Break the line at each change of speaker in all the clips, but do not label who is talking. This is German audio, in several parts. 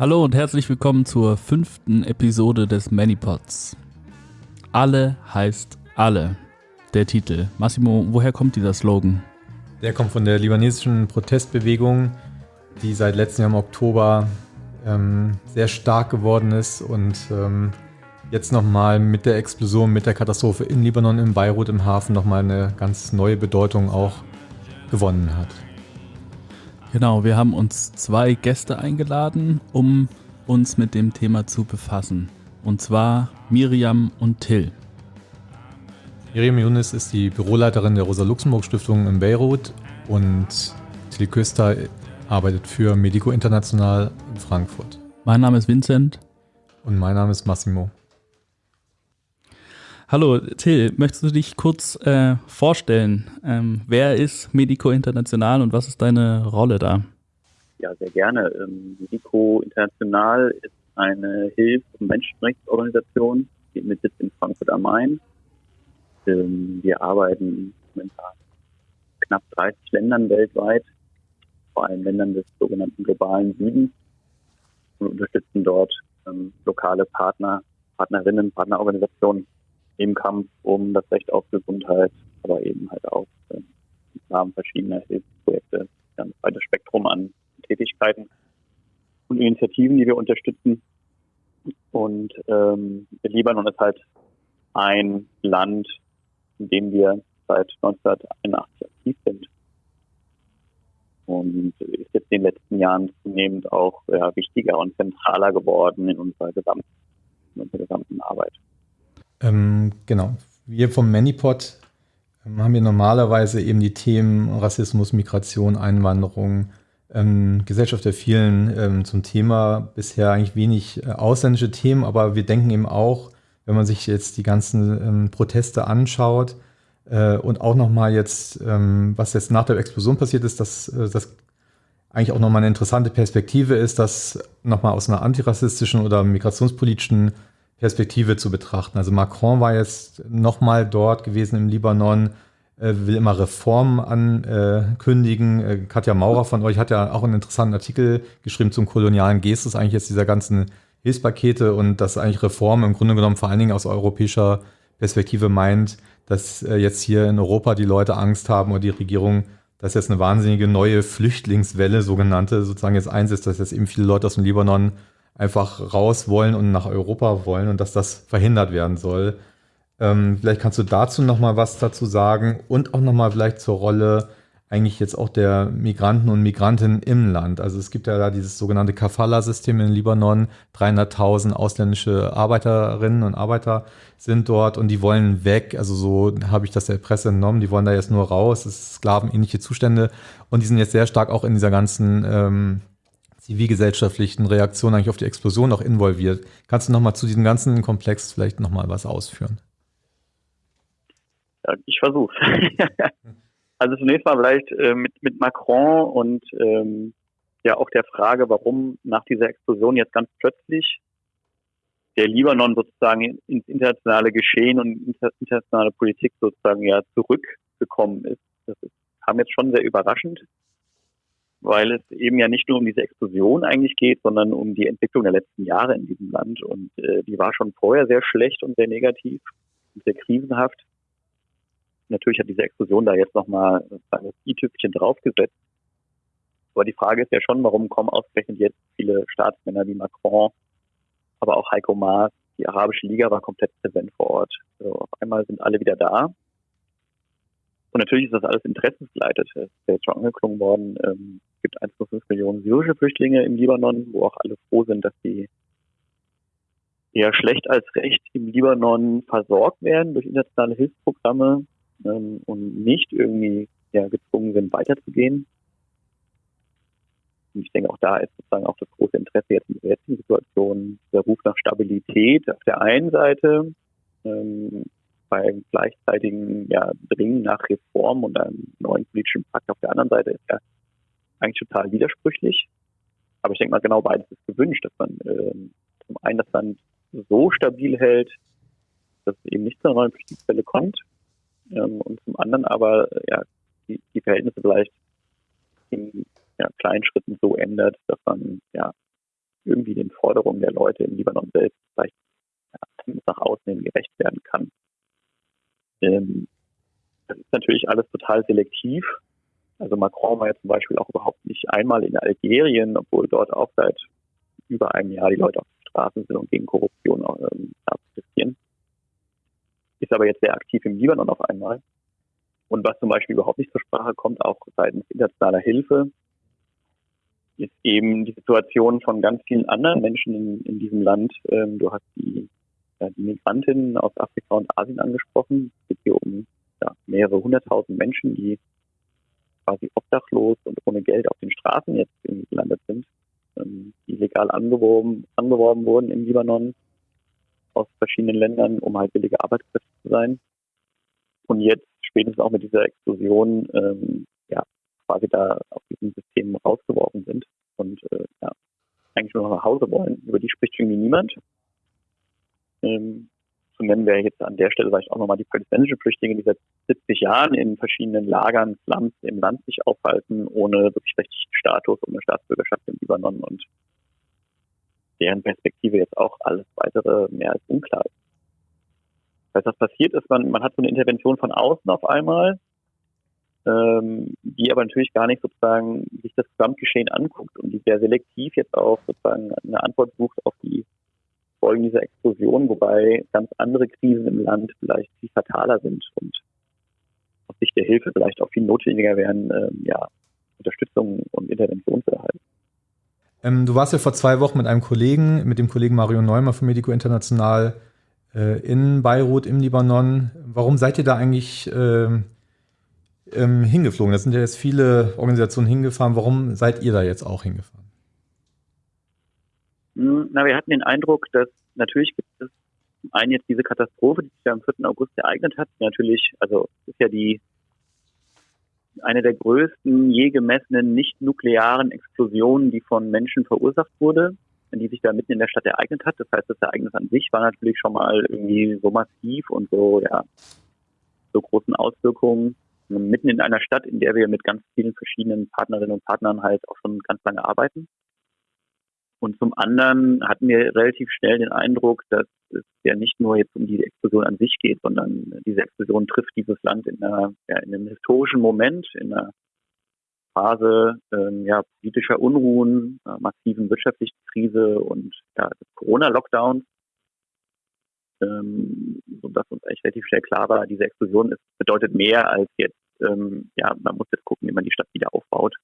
Hallo und herzlich willkommen zur fünften Episode des Manipods. Alle heißt alle, der Titel. Massimo, woher kommt dieser Slogan?
Der kommt von der libanesischen Protestbewegung, die seit letztem Jahr im Oktober ähm, sehr stark geworden ist und ähm, jetzt nochmal mit der Explosion, mit der Katastrophe in Libanon, in Beirut, im Hafen nochmal eine ganz neue Bedeutung auch gewonnen hat.
Genau, wir haben uns zwei Gäste eingeladen, um uns mit dem Thema zu befassen. Und zwar Miriam und Till.
Miriam Younes ist die Büroleiterin der Rosa-Luxemburg-Stiftung in Beirut und Till Küster arbeitet für Medico International in Frankfurt.
Mein Name ist Vincent.
Und mein Name ist Massimo.
Hallo Till, möchtest du dich kurz äh, vorstellen? Ähm, wer ist Medico International und was ist deine Rolle da?
Ja, sehr gerne. Ähm, Medico International ist eine Hilfs- und Menschenrechtsorganisation mit Sitz in Frankfurt am Main. Ähm, wir arbeiten momentan in knapp 30 Ländern weltweit, vor allem Ländern des sogenannten globalen Südens und unterstützen dort ähm, lokale Partner, Partnerinnen, Partnerorganisationen im Kampf um das Recht auf Gesundheit, aber eben halt auch äh, im Rahmen verschiedener Hilfsprojekte ein breites Spektrum an Tätigkeiten und Initiativen, die wir unterstützen. Und ähm, Libanon ist halt ein Land, in dem wir seit 1981 aktiv sind. Und ist jetzt in den letzten Jahren zunehmend auch ja, wichtiger und zentraler geworden in unserer gesamten, in unserer gesamten Arbeit.
Ähm, genau. Wir vom Manipod ähm, haben wir normalerweise eben die Themen Rassismus, Migration, Einwanderung, ähm, Gesellschaft der vielen ähm, zum Thema. Bisher eigentlich wenig äh, ausländische Themen, aber wir denken eben auch, wenn man sich jetzt die ganzen ähm, Proteste anschaut äh, und auch nochmal jetzt, ähm, was jetzt nach der Explosion passiert ist, dass äh, das eigentlich auch nochmal eine interessante Perspektive ist, dass nochmal aus einer antirassistischen oder migrationspolitischen Perspektive zu betrachten. Also Macron war jetzt nochmal dort gewesen im Libanon, äh, will immer Reformen ankündigen. Äh, Katja Maurer von euch hat ja auch einen interessanten Artikel geschrieben zum kolonialen Gestus, eigentlich jetzt dieser ganzen Hilfspakete und dass eigentlich Reformen im Grunde genommen vor allen Dingen aus europäischer Perspektive meint, dass äh, jetzt hier in Europa die Leute Angst haben oder die Regierung, dass jetzt eine wahnsinnige neue Flüchtlingswelle, sogenannte, sozusagen jetzt einsetzt, dass jetzt eben viele Leute aus dem Libanon einfach raus wollen und nach Europa wollen und dass das verhindert werden soll. Ähm, vielleicht kannst du dazu noch mal was dazu sagen und auch noch mal vielleicht zur Rolle eigentlich jetzt auch der Migranten und Migrantinnen im Land. Also es gibt ja da dieses sogenannte Kafala-System in Libanon. 300.000 ausländische Arbeiterinnen und Arbeiter sind dort und die wollen weg. Also so habe ich das der Presse entnommen. Die wollen da jetzt nur raus. Es ist sklavenähnliche Zustände und die sind jetzt sehr stark auch in dieser ganzen ähm, zivilgesellschaftlichen Reaktion eigentlich auf die Explosion auch involviert. Kannst du nochmal zu diesem ganzen Komplex vielleicht nochmal was ausführen?
Ja, ich versuche. also zunächst mal vielleicht äh, mit, mit Macron und ähm, ja auch der Frage, warum nach dieser Explosion jetzt ganz plötzlich der Libanon sozusagen ins internationale Geschehen und internationale Politik sozusagen ja zurückgekommen ist. Das ist, kam jetzt schon sehr überraschend weil es eben ja nicht nur um diese Explosion eigentlich geht, sondern um die Entwicklung der letzten Jahre in diesem Land. Und äh, die war schon vorher sehr schlecht und sehr negativ und sehr krisenhaft. Natürlich hat diese Explosion da jetzt nochmal das i-Tüpfchen draufgesetzt. Aber die Frage ist ja schon, warum kommen ausgerechnet jetzt viele Staatsmänner wie Macron, aber auch Heiko Maas, die Arabische Liga war komplett präsent vor Ort. Also auf einmal sind alle wieder da. Und natürlich ist das alles interessensgeleitet. Es ist ja jetzt schon angeklungen worden. Ähm, es gibt 1,5 Millionen syrische Flüchtlinge im Libanon, wo auch alle froh sind, dass sie eher schlecht als recht im Libanon versorgt werden durch internationale Hilfsprogramme ähm, und nicht irgendwie ja, gezwungen sind, weiterzugehen. Und ich denke, auch da ist sozusagen auch das große Interesse jetzt in der jetzigen Situation, der Ruf nach Stabilität auf der einen Seite, ähm, beim gleichzeitigen ja, Dringen nach Reform und einem neuen politischen Pakt auf der anderen Seite ist ja eigentlich total widersprüchlich. Aber ich denke mal, genau beides ist gewünscht, dass man äh, zum einen das Land so stabil hält, dass es eben nicht zu einer neuen Flüchtlingswelle kommt ähm, und zum anderen aber ja, die, die Verhältnisse vielleicht in ja, kleinen Schritten so ändert, dass man ja irgendwie den Forderungen der Leute im Libanon selbst vielleicht ja, nach außen hin gerecht werden kann. Ähm, das ist natürlich alles total selektiv. Also Macron war ja zum Beispiel auch überhaupt nicht einmal in Algerien, obwohl dort auch seit über einem Jahr die Leute auf den Straßen sind und gegen Korruption ähm, protestieren. Ist aber jetzt sehr aktiv im Libanon auf einmal. Und was zum Beispiel überhaupt nicht zur Sprache kommt, auch seitens internationaler Hilfe, ist eben die Situation von ganz vielen anderen Menschen in, in diesem Land. Ähm, du hast die, die Migrantinnen aus Afrika und Asien angesprochen. Es geht hier um ja, mehrere hunderttausend Menschen, die quasi obdachlos und ohne Geld auf den Straßen jetzt gelandet sind, ähm, die legal angeworben, angeworben wurden im Libanon aus verschiedenen Ländern, um halt billige Arbeitskräfte zu sein. Und jetzt spätestens auch mit dieser Explosion ähm, ja, quasi da aus diesem System rausgeworfen sind und äh, ja, eigentlich nur nach Hause wollen. Über die spricht irgendwie niemand. Ähm, zu nennen wäre jetzt an der Stelle vielleicht auch nochmal die palästinensischen Flüchtlinge, die seit 70 Jahren in verschiedenen Lagern, Slums im Land sich aufhalten, ohne wirklich rechtlichen Status, ohne Staatsbürgerschaft im Libanon und deren Perspektive jetzt auch alles weitere mehr als unklar ist. Das was passiert ist, man, man hat so eine Intervention von außen auf einmal, ähm, die aber natürlich gar nicht sozusagen sich das Gesamtgeschehen anguckt und die sehr selektiv jetzt auch sozusagen eine Antwort sucht auf die Folgen dieser Explosion, wobei ganz andere Krisen im Land vielleicht viel fataler sind und aus Sicht der Hilfe vielleicht auch viel notwendiger wären, ähm, ja, Unterstützung und Intervention zu erhalten.
Ähm, du warst ja vor zwei Wochen mit einem Kollegen, mit dem Kollegen Mario Neumann von Medico International äh, in Beirut im Libanon. Warum seid ihr da eigentlich äh, ähm, hingeflogen? Da sind ja jetzt viele Organisationen hingefahren. Warum seid ihr da jetzt auch hingefahren?
Hm, na, wir hatten den Eindruck, dass natürlich gibt es zum einen jetzt diese Katastrophe, die sich ja am 4. August ereignet hat. Natürlich, also ist ja die eine der größten je gemessenen nicht-nuklearen Explosionen, die von Menschen verursacht wurde, die sich da mitten in der Stadt ereignet hat. Das heißt, das Ereignis an sich war natürlich schon mal irgendwie so massiv und so, ja, so großen Auswirkungen. Mitten in einer Stadt, in der wir mit ganz vielen verschiedenen Partnerinnen und Partnern halt auch schon ganz lange arbeiten. Und zum anderen hatten wir relativ schnell den Eindruck, dass es ja nicht nur jetzt um die Explosion an sich geht, sondern diese Explosion trifft dieses Land in, einer, ja, in einem historischen Moment, in einer Phase ähm, ja, politischer Unruhen, äh, massiven wirtschaftlichen Krise und ja, Corona-Lockdowns, ähm, sodass uns eigentlich relativ schnell klar war, diese Explosion ist, bedeutet mehr als jetzt, ähm, ja, man muss jetzt gucken, wie man die Stadt wieder aufbaut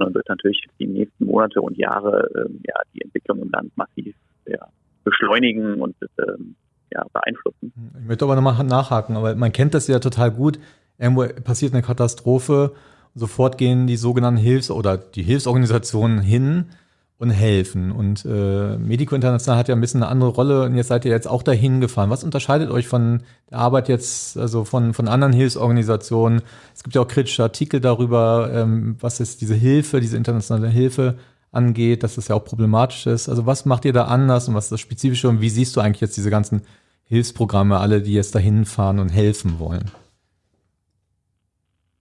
sondern wird natürlich die nächsten Monate und Jahre ähm, ja, die Entwicklung im Land massiv ja, beschleunigen und ähm, ja, beeinflussen.
Ich möchte aber nochmal nachhaken, aber man kennt das ja total gut. Irgendwo passiert eine Katastrophe, sofort gehen die sogenannten Hilfs- oder die Hilfsorganisationen hin und helfen. Und äh, Medico International hat ja ein bisschen eine andere Rolle und jetzt seid ihr jetzt auch dahin gefahren. Was unterscheidet euch von der Arbeit jetzt, also von, von anderen Hilfsorganisationen? Es gibt ja auch kritische Artikel darüber, ähm, was ist diese Hilfe, diese internationale Hilfe angeht, dass das ja auch problematisch ist. Also was macht ihr da anders und was ist das Spezifische und wie siehst du eigentlich jetzt diese ganzen Hilfsprogramme, alle, die jetzt dahin fahren und helfen wollen?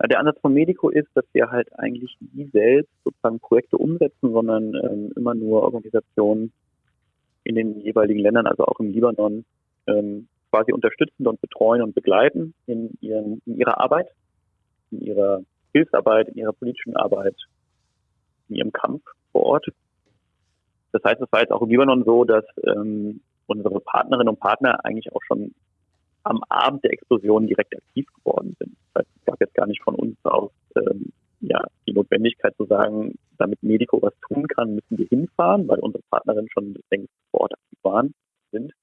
Der Ansatz von Medico ist, dass wir halt eigentlich nie selbst sozusagen Projekte umsetzen, sondern ähm, immer nur Organisationen in den jeweiligen Ländern, also auch im Libanon, ähm, quasi unterstützen und betreuen und begleiten in, ihren, in ihrer Arbeit, in ihrer Hilfsarbeit, in ihrer politischen Arbeit, in ihrem Kampf vor Ort. Das heißt, es war jetzt auch im Libanon so, dass ähm, unsere Partnerinnen und Partner eigentlich auch schon am Abend der Explosion direkt aktiv geworden sind. Das heißt, es gab jetzt gar nicht von uns aus ähm, ja, die Notwendigkeit zu sagen, damit Medico was tun kann, müssen wir hinfahren, weil unsere Partnerinnen schon längst vor Ort aktiv waren, sind.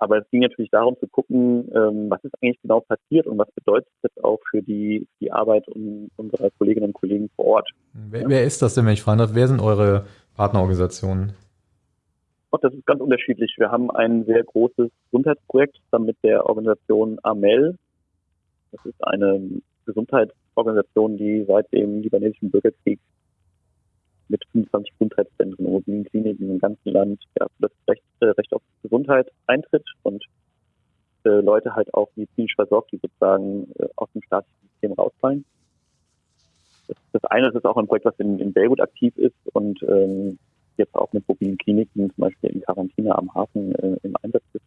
Aber es ging natürlich darum zu gucken, ähm, was ist eigentlich genau passiert und was bedeutet das auch für die, die Arbeit unserer Kolleginnen und Kollegen vor Ort.
Wer, ja. wer ist das denn, wenn ich fragen darf? Wer sind eure Partnerorganisationen?
Oh, das ist ganz unterschiedlich. Wir haben ein sehr großes Gesundheitsprojekt zusammen mit der Organisation AMEL. Das ist eine Gesundheitsorganisation, die seit dem libanesischen Bürgerkrieg mit 25 Gesundheitszentren und mobilen Kliniken im ganzen Land ja, das Recht, äh, Recht auf Gesundheit eintritt und äh, Leute halt auch medizinisch versorgt, die sozusagen äh, aus dem staatlichen System rausfallen. Das, das eine ist auch ein Projekt, was in, in Beirut aktiv ist und ähm, jetzt auch mit mobilen Kliniken, zum Beispiel in Quarantäne am Hafen äh, im Einsatz ist.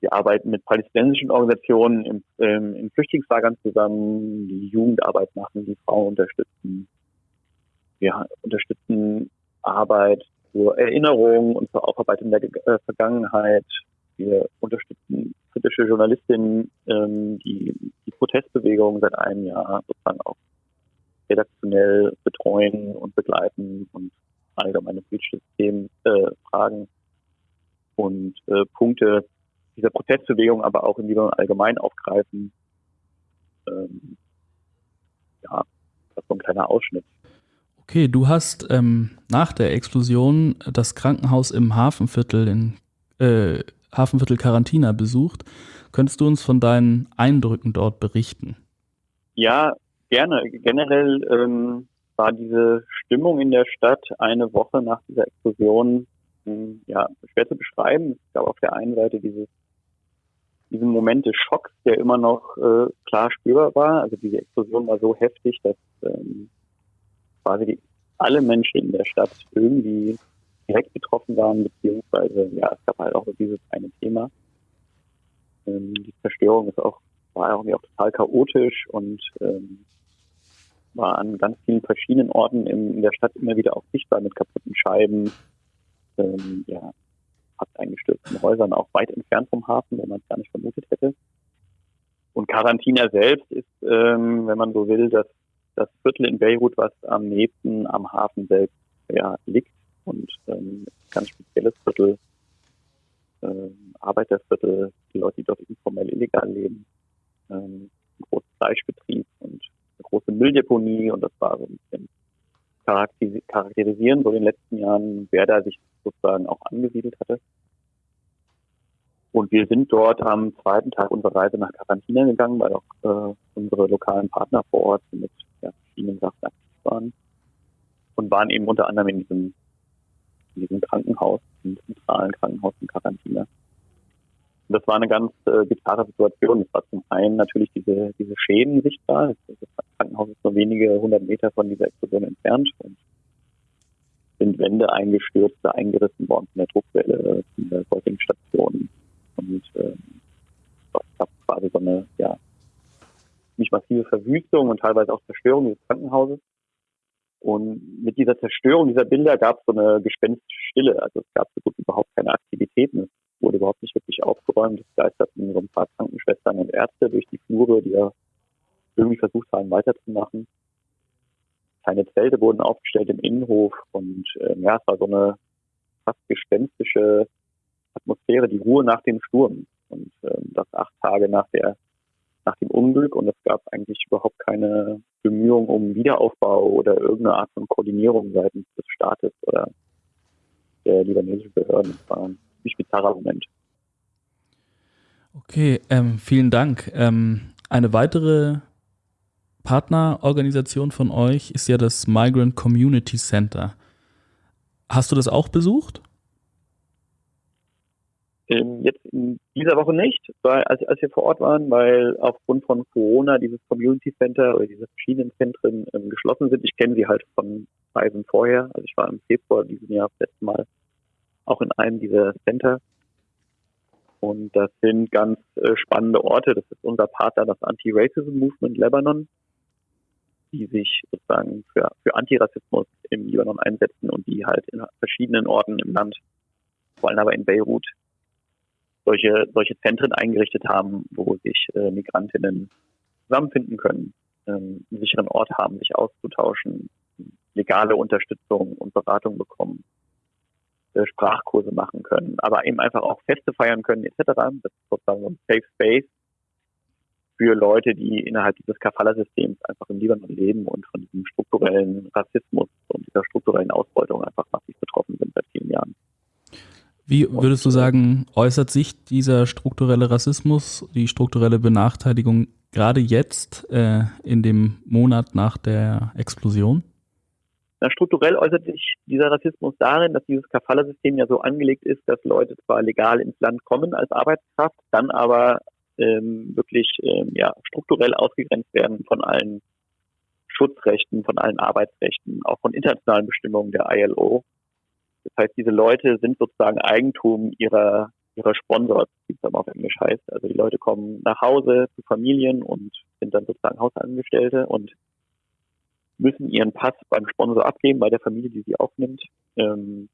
Wir arbeiten mit palästinensischen Organisationen im, ähm, in Flüchtlingslagern zusammen, die Jugendarbeit machen, die Frauen unterstützen. Wir unterstützen Arbeit zur Erinnerung und zur Aufarbeitung der äh, Vergangenheit. Wir unterstützen kritische Journalistinnen, ähm, die die Protestbewegung seit einem Jahr sozusagen auch redaktionell betreuen und begleiten und allgemeine Themen äh, fragen und äh, Punkte dieser Protestbewegung aber auch in Libanon allgemein aufgreifen. Ähm, ja, das ist so ein kleiner Ausschnitt.
Okay, du hast ähm, nach der Explosion das Krankenhaus im Hafenviertel in äh, Hafenviertel Quarantina besucht. Könntest du uns von deinen Eindrücken dort berichten?
Ja, gerne. Generell ähm, war diese Stimmung in der Stadt eine Woche nach dieser Explosion hm, ja, schwer zu beschreiben. Es gab auf der einen Seite dieses, diesen Moment des Schocks, der immer noch äh, klar spürbar war. Also diese Explosion war so heftig, dass ähm, quasi die, alle Menschen in der Stadt irgendwie direkt betroffen waren, beziehungsweise ja, es gab halt auch dieses eine Thema. Ähm, die Zerstörung ist auch, war irgendwie auch total chaotisch und ähm, war an ganz vielen verschiedenen Orten in, der Stadt immer wieder auch sichtbar mit kaputten Scheiben, ähm, ja, fast eingestürzten Häusern, auch weit entfernt vom Hafen, wenn man es gar nicht vermutet hätte. Und Quarantina selbst ist, ähm, wenn man so will, das, das Viertel in Beirut, was am nächsten am Hafen selbst ja, liegt und ähm, ganz spezielles Viertel, ähm, Arbeiterviertel, die Leute, die dort informell illegal leben, ähm, ein großer Fleischbetrieb und eine große Mülldeponie und das war so ein bisschen charakterisieren, so in den letzten Jahren, wer da sich sozusagen auch angesiedelt hatte. Und wir sind dort am zweiten Tag unserer Reise nach Quarantina gegangen, weil auch äh, unsere lokalen Partner vor Ort mit ja, verschiedenen Sachen aktiv waren. Und waren eben unter anderem in diesem, in diesem Krankenhaus, im zentralen Krankenhaus in Quarantina. Und das war eine ganz äh, bizarre Situation. Es war zum einen natürlich diese, diese Schäden sichtbar. Das Krankenhaus ist nur wenige hundert Meter von dieser Explosion entfernt und sind Wände eingestürzt, eingerissen worden von der Druckwelle, von der Säuglingsstation. Und äh, es gab quasi so eine, ja, nicht massive Verwüstung und teilweise auch Zerstörung des Krankenhauses. Und mit dieser Zerstörung dieser Bilder gab es so eine gespenstische Stille. Also es gab so gut überhaupt keine Aktivitäten. Es wurde überhaupt nicht wirklich aufgeräumt. Es geisterten so ein paar Krankenschwestern und Ärzte durch die Flure, die ja irgendwie versucht haben, weiterzumachen. Kleine Zelte wurden aufgestellt im Innenhof und äh, ja, es war so eine fast gespenstische Atmosphäre, die Ruhe nach dem Sturm. Und äh, das acht Tage nach der nach dem Unglück und es gab eigentlich überhaupt keine Bemühungen um Wiederaufbau oder irgendeine Art von Koordinierung seitens des Staates oder der libanesischen Behörden. Das war ziemlich bizarrer Moment.
Okay, ähm, vielen Dank. Ähm, eine weitere Partnerorganisation von euch ist ja das Migrant Community Center. Hast du das auch besucht?
Ähm, jetzt in dieser Woche nicht, weil, als, als, wir vor Ort waren, weil aufgrund von Corona dieses Community Center oder diese verschiedenen Zentren ähm, geschlossen sind. Ich kenne sie halt von Reisen vorher. Also ich war im Februar diesen Jahr das letzte Mal auch in einem dieser Center. Und das sind ganz äh, spannende Orte. Das ist unser Partner, das Anti-Racism Movement Lebanon, die sich sozusagen für, für Antirassismus im Libanon einsetzen und die halt in verschiedenen Orten im Land, vor allem aber in Beirut, solche, solche Zentren eingerichtet haben, wo sich äh, Migrantinnen zusammenfinden können, ähm, einen sicheren Ort haben, sich auszutauschen, legale Unterstützung und Beratung bekommen, Sprachkurse machen können, aber eben einfach auch Feste feiern können etc. Das ist sozusagen ein Safe Space für Leute, die innerhalb dieses Kafala-Systems einfach im Libanon leben und von diesem strukturellen Rassismus und dieser strukturellen Ausbeutung einfach massiv betroffen sind seit vielen Jahren.
Wie würdest du sagen, äußert sich dieser strukturelle Rassismus, die strukturelle Benachteiligung gerade jetzt äh, in dem Monat nach der Explosion?
Na, strukturell äußert sich dieser Rassismus darin, dass dieses Kafala-System ja so angelegt ist, dass Leute zwar legal ins Land kommen als Arbeitskraft, dann aber ähm, wirklich ähm, ja, strukturell ausgegrenzt werden von allen Schutzrechten, von allen Arbeitsrechten, auch von internationalen Bestimmungen der ILO. Das heißt, diese Leute sind sozusagen Eigentum ihrer, ihrer Sponsors, wie es dann auf Englisch heißt. Also die Leute kommen nach Hause zu Familien und sind dann sozusagen Hausangestellte und müssen ihren Pass beim Sponsor abgeben, bei der Familie, die sie aufnimmt. Ähm,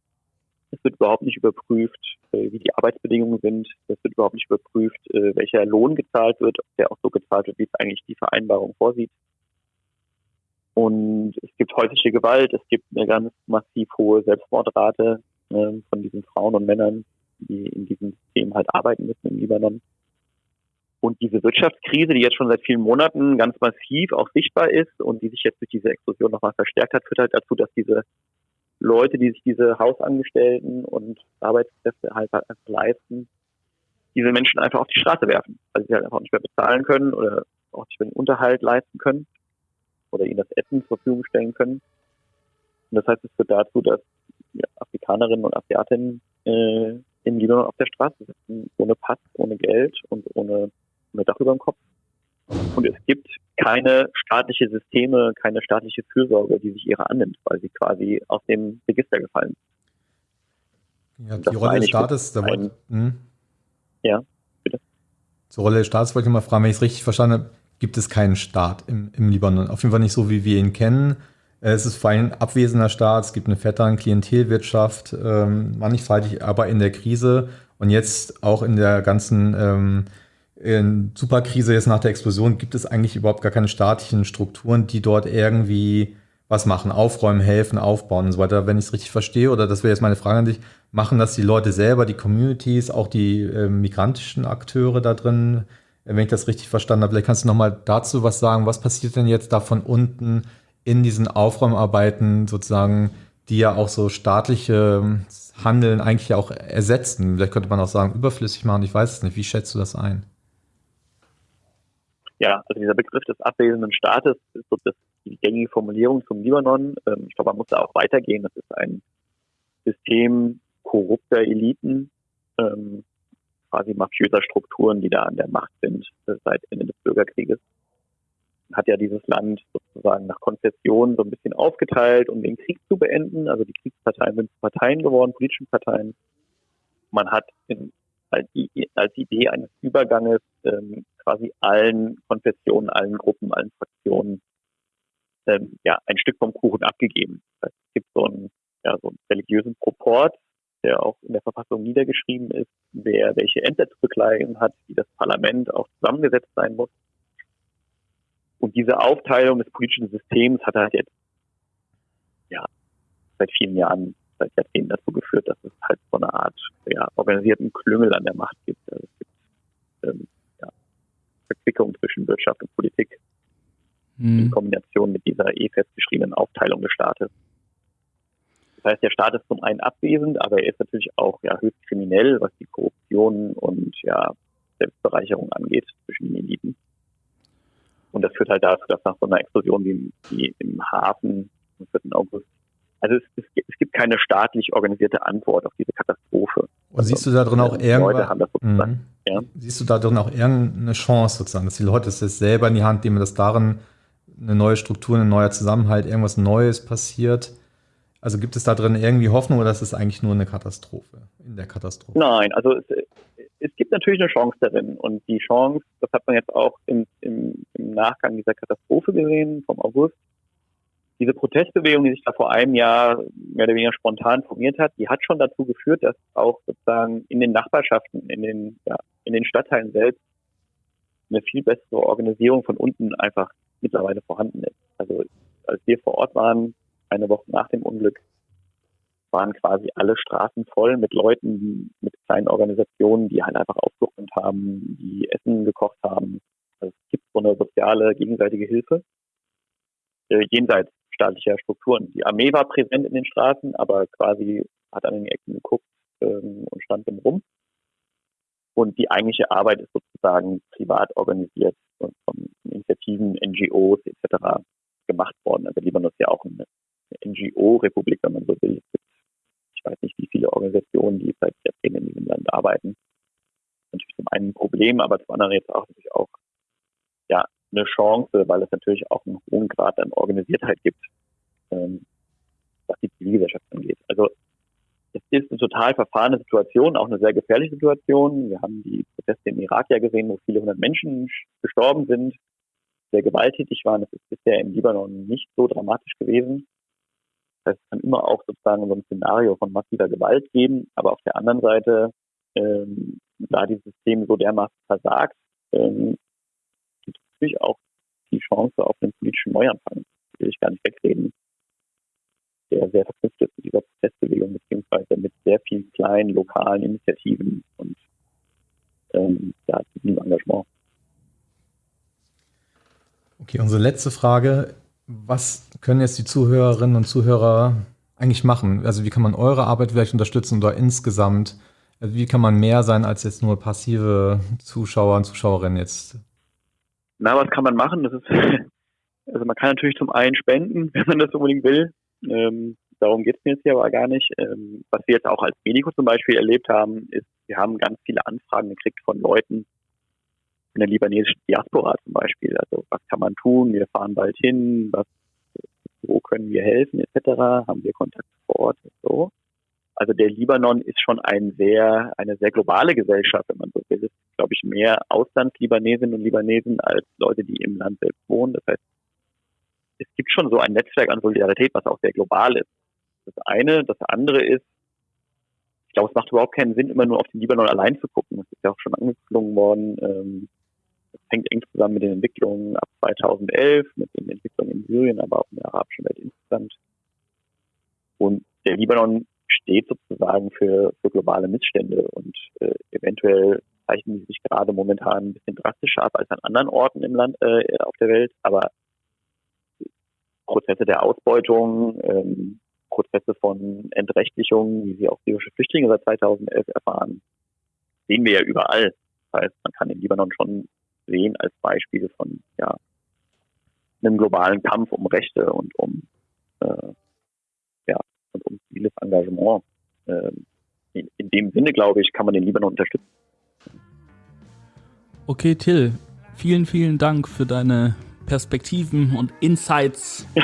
es wird überhaupt nicht überprüft, äh, wie die Arbeitsbedingungen sind. Es wird überhaupt nicht überprüft, äh, welcher Lohn gezahlt wird, ob der auch so gezahlt wird, wie es eigentlich die Vereinbarung vorsieht. Und es gibt häusliche Gewalt, es gibt eine ganz massiv hohe Selbstmordrate äh, von diesen Frauen und Männern, die in diesem System halt arbeiten müssen im Libanon. Und diese Wirtschaftskrise, die jetzt schon seit vielen Monaten ganz massiv auch sichtbar ist und die sich jetzt durch diese Explosion nochmal verstärkt hat, führt halt dazu, dass diese Leute, die sich diese Hausangestellten und Arbeitskräfte halt, einfach leisten, diese Menschen einfach auf die Straße werfen, weil sie halt einfach nicht mehr bezahlen können oder auch nicht mehr den Unterhalt leisten können oder ihnen das Essen zur Verfügung stellen können. Und das heißt, es führt dazu, dass Afrikanerinnen und Asiatinnen äh, in Libanon auf der Straße sitzen, ohne Pass, ohne Geld und ohne, ohne Dach über dem Kopf. Und es gibt keine staatliche Systeme, keine staatliche Fürsorge, die sich ihrer annimmt, weil sie quasi aus dem Register gefallen
sind. Ja, die Rolle des Staates, da wollte, hm?
Ja, bitte.
Zur Rolle des Staates wollte ich mal fragen, wenn ich es richtig verstanden habe, gibt es keinen Staat im, im Libanon. Auf jeden Fall nicht so, wie wir ihn kennen. Äh, es ist vor allem ein abwesender Staat, es gibt eine fette Klientelwirtschaft, ähm, mannigfaltig, aber in der Krise und jetzt auch in der ganzen ähm, in Superkrise jetzt nach der Explosion gibt es eigentlich überhaupt gar keine staatlichen Strukturen, die dort irgendwie was machen, aufräumen, helfen, aufbauen und so weiter. Wenn ich es richtig verstehe, oder das wäre jetzt meine Frage an dich, machen das die Leute selber, die Communities, auch die äh, migrantischen Akteure da drin, wenn ich das richtig verstanden habe. Vielleicht kannst du nochmal dazu was sagen. Was passiert denn jetzt da von unten in diesen Aufräumarbeiten sozusagen, die ja auch so staatliche ähm, Handeln eigentlich auch ersetzen? Vielleicht könnte man auch sagen, überflüssig machen. Ich weiß es nicht. Wie schätzt du das ein?
Ja, also dieser Begriff des abwesenden Staates ist so das, die gängige Formulierung zum Libanon. Ähm, ich glaube, man muss da auch weitergehen. Das ist ein System korrupter Eliten, ähm, quasi mafiöser Strukturen, die da an der Macht sind äh, seit Ende des Bürgerkrieges. Hat ja dieses Land sozusagen nach Konzession so ein bisschen aufgeteilt, um den Krieg zu beenden. Also die Kriegsparteien sind Parteien geworden, politischen Parteien. Man hat in, als, als Idee eines Überganges ähm, quasi allen Konfessionen, allen Gruppen, allen Fraktionen ähm, ja, ein Stück vom Kuchen abgegeben. Es gibt so einen, ja, so einen religiösen Proport, der auch in der Verfassung niedergeschrieben ist, wer welche Ämter zu bekleiden hat, wie das Parlament auch zusammengesetzt sein muss. Und diese Aufteilung des politischen Systems hat halt jetzt ja seit vielen Jahren, seit Jahrzehnten dazu geführt, dass es halt so eine Art ja, organisierten Klüngel an der Macht gibt. Also es gibt ähm, Verquickung zwischen Wirtschaft und Politik hm. in Kombination mit dieser eh festgeschriebenen Aufteilung des Staates. Das heißt, der Staat ist zum einen abwesend, aber er ist natürlich auch ja, höchst kriminell, was die Korruption und ja, Selbstbereicherung angeht zwischen den Eliten. Und das führt halt dazu, dass nach so einer Explosion wie, wie im Hafen am 4. August, also es, es, es, gibt keine staatlich organisierte Antwort auf diese Katastrophe.
Und siehst du da drin auch irgendwas? Mhm. Ja. Siehst du da drin auch irgendeine Chance sozusagen, dass die Leute es jetzt selber in die Hand nehmen, dass darin eine neue Struktur, ein neuer Zusammenhalt, irgendwas Neues passiert? Also gibt es da drin irgendwie Hoffnung oder ist es eigentlich nur eine Katastrophe in der Katastrophe?
Nein, also es, es gibt natürlich eine Chance darin und die Chance, das hat man jetzt auch im, im, im Nachgang dieser Katastrophe gesehen vom August, diese Protestbewegung, die sich da vor einem Jahr mehr oder weniger spontan formiert hat, die hat schon dazu geführt, dass auch sozusagen in den Nachbarschaften, in den, ja, in den Stadtteilen selbst eine viel bessere Organisierung von unten einfach mittlerweile vorhanden ist. Also als wir vor Ort waren, eine Woche nach dem Unglück waren quasi alle Straßen voll mit Leuten, mit kleinen Organisationen, die halt einfach aufgeräumt haben, die Essen gekocht haben. Also es gibt so eine soziale gegenseitige Hilfe äh, jenseits staatlicher Strukturen. Die Armee war präsent in den Straßen, aber quasi hat an den Ecken geguckt ähm, und stand im Rum. Und die eigentliche Arbeit ist sozusagen privat organisiert und von Initiativen, NGOs etc. gemacht worden. Also Libanon ist ja auch eine NGO-Republik, wenn man so will. Ich weiß nicht, wie viele Organisationen, die seit Jahrzehnten in diesem Land arbeiten. Natürlich zum einen ein Problem, aber zum anderen jetzt auch natürlich auch eine Chance, weil es natürlich auch einen hohen Grad an Organisiertheit gibt, ähm, was die Zivilgesellschaft angeht. Also es ist eine total verfahrene Situation, auch eine sehr gefährliche Situation. Wir haben die Proteste im Irak ja gesehen, wo viele hundert Menschen gestorben sind, sehr gewalttätig waren. Das ist bisher im Libanon nicht so dramatisch gewesen. Das heißt, es kann immer auch sozusagen so ein Szenario von massiver Gewalt geben, aber auf der anderen Seite, ähm, da dieses System so dermaßen versagt, ähm, natürlich auch die Chance auf einen politischen Neuanfang. Will ich gar nicht wegreden der sehr verknüpft ist mit dieser Protestbewegung, beziehungsweise mit sehr vielen kleinen lokalen Initiativen und ähm, ja, Engagement.
Okay, unsere letzte Frage. Was können jetzt die Zuhörerinnen und Zuhörer eigentlich machen? Also wie kann man eure Arbeit vielleicht unterstützen oder insgesamt? Also wie kann man mehr sein als jetzt nur passive Zuschauer und Zuschauerinnen jetzt?
Na, was kann man machen? Das ist, also man kann natürlich zum einen spenden, wenn man das unbedingt will. Ähm, darum geht es mir jetzt hier aber gar nicht. Ähm, was wir jetzt auch als Medico zum Beispiel erlebt haben, ist, wir haben ganz viele Anfragen gekriegt von Leuten in der libanesischen Diaspora zum Beispiel. Also was kann man tun? Wir fahren bald hin, was, wo können wir helfen, etc. Haben wir Kontakt vor Ort so. Also der Libanon ist schon ein sehr, eine sehr globale Gesellschaft, wenn man so will. Es ist, glaube ich, mehr Auslandslibanesinnen und Libanesen als Leute, die im Land selbst wohnen. Das heißt, es gibt schon so ein Netzwerk an Solidarität, was auch sehr global ist. Das eine. Das andere ist, ich glaube, es macht überhaupt keinen Sinn, immer nur auf den Libanon allein zu gucken. Das ist ja auch schon angeklungen worden. Ähm, das hängt eng zusammen mit den Entwicklungen ab 2011, mit den Entwicklungen in Syrien, aber auch in der arabischen Welt insgesamt. Und der Libanon steht sozusagen für, für globale Missstände und äh, eventuell zeichnen die sich gerade momentan ein bisschen drastischer ab als an anderen Orten im Land, äh, auf der Welt. Aber Prozesse der Ausbeutung, ähm, Prozesse von Entrechtlichung, wie sie auch syrische Flüchtlinge seit 2011 erfahren, sehen wir ja überall. Das heißt, man kann den Libanon schon sehen als Beispiel von ja, einem globalen Kampf um Rechte und um äh, und um ziviles Engagement. Äh, in, in dem Sinne, glaube ich, kann man den Libanon unterstützen.
Okay, Till, vielen, vielen Dank für deine Perspektiven und Insights.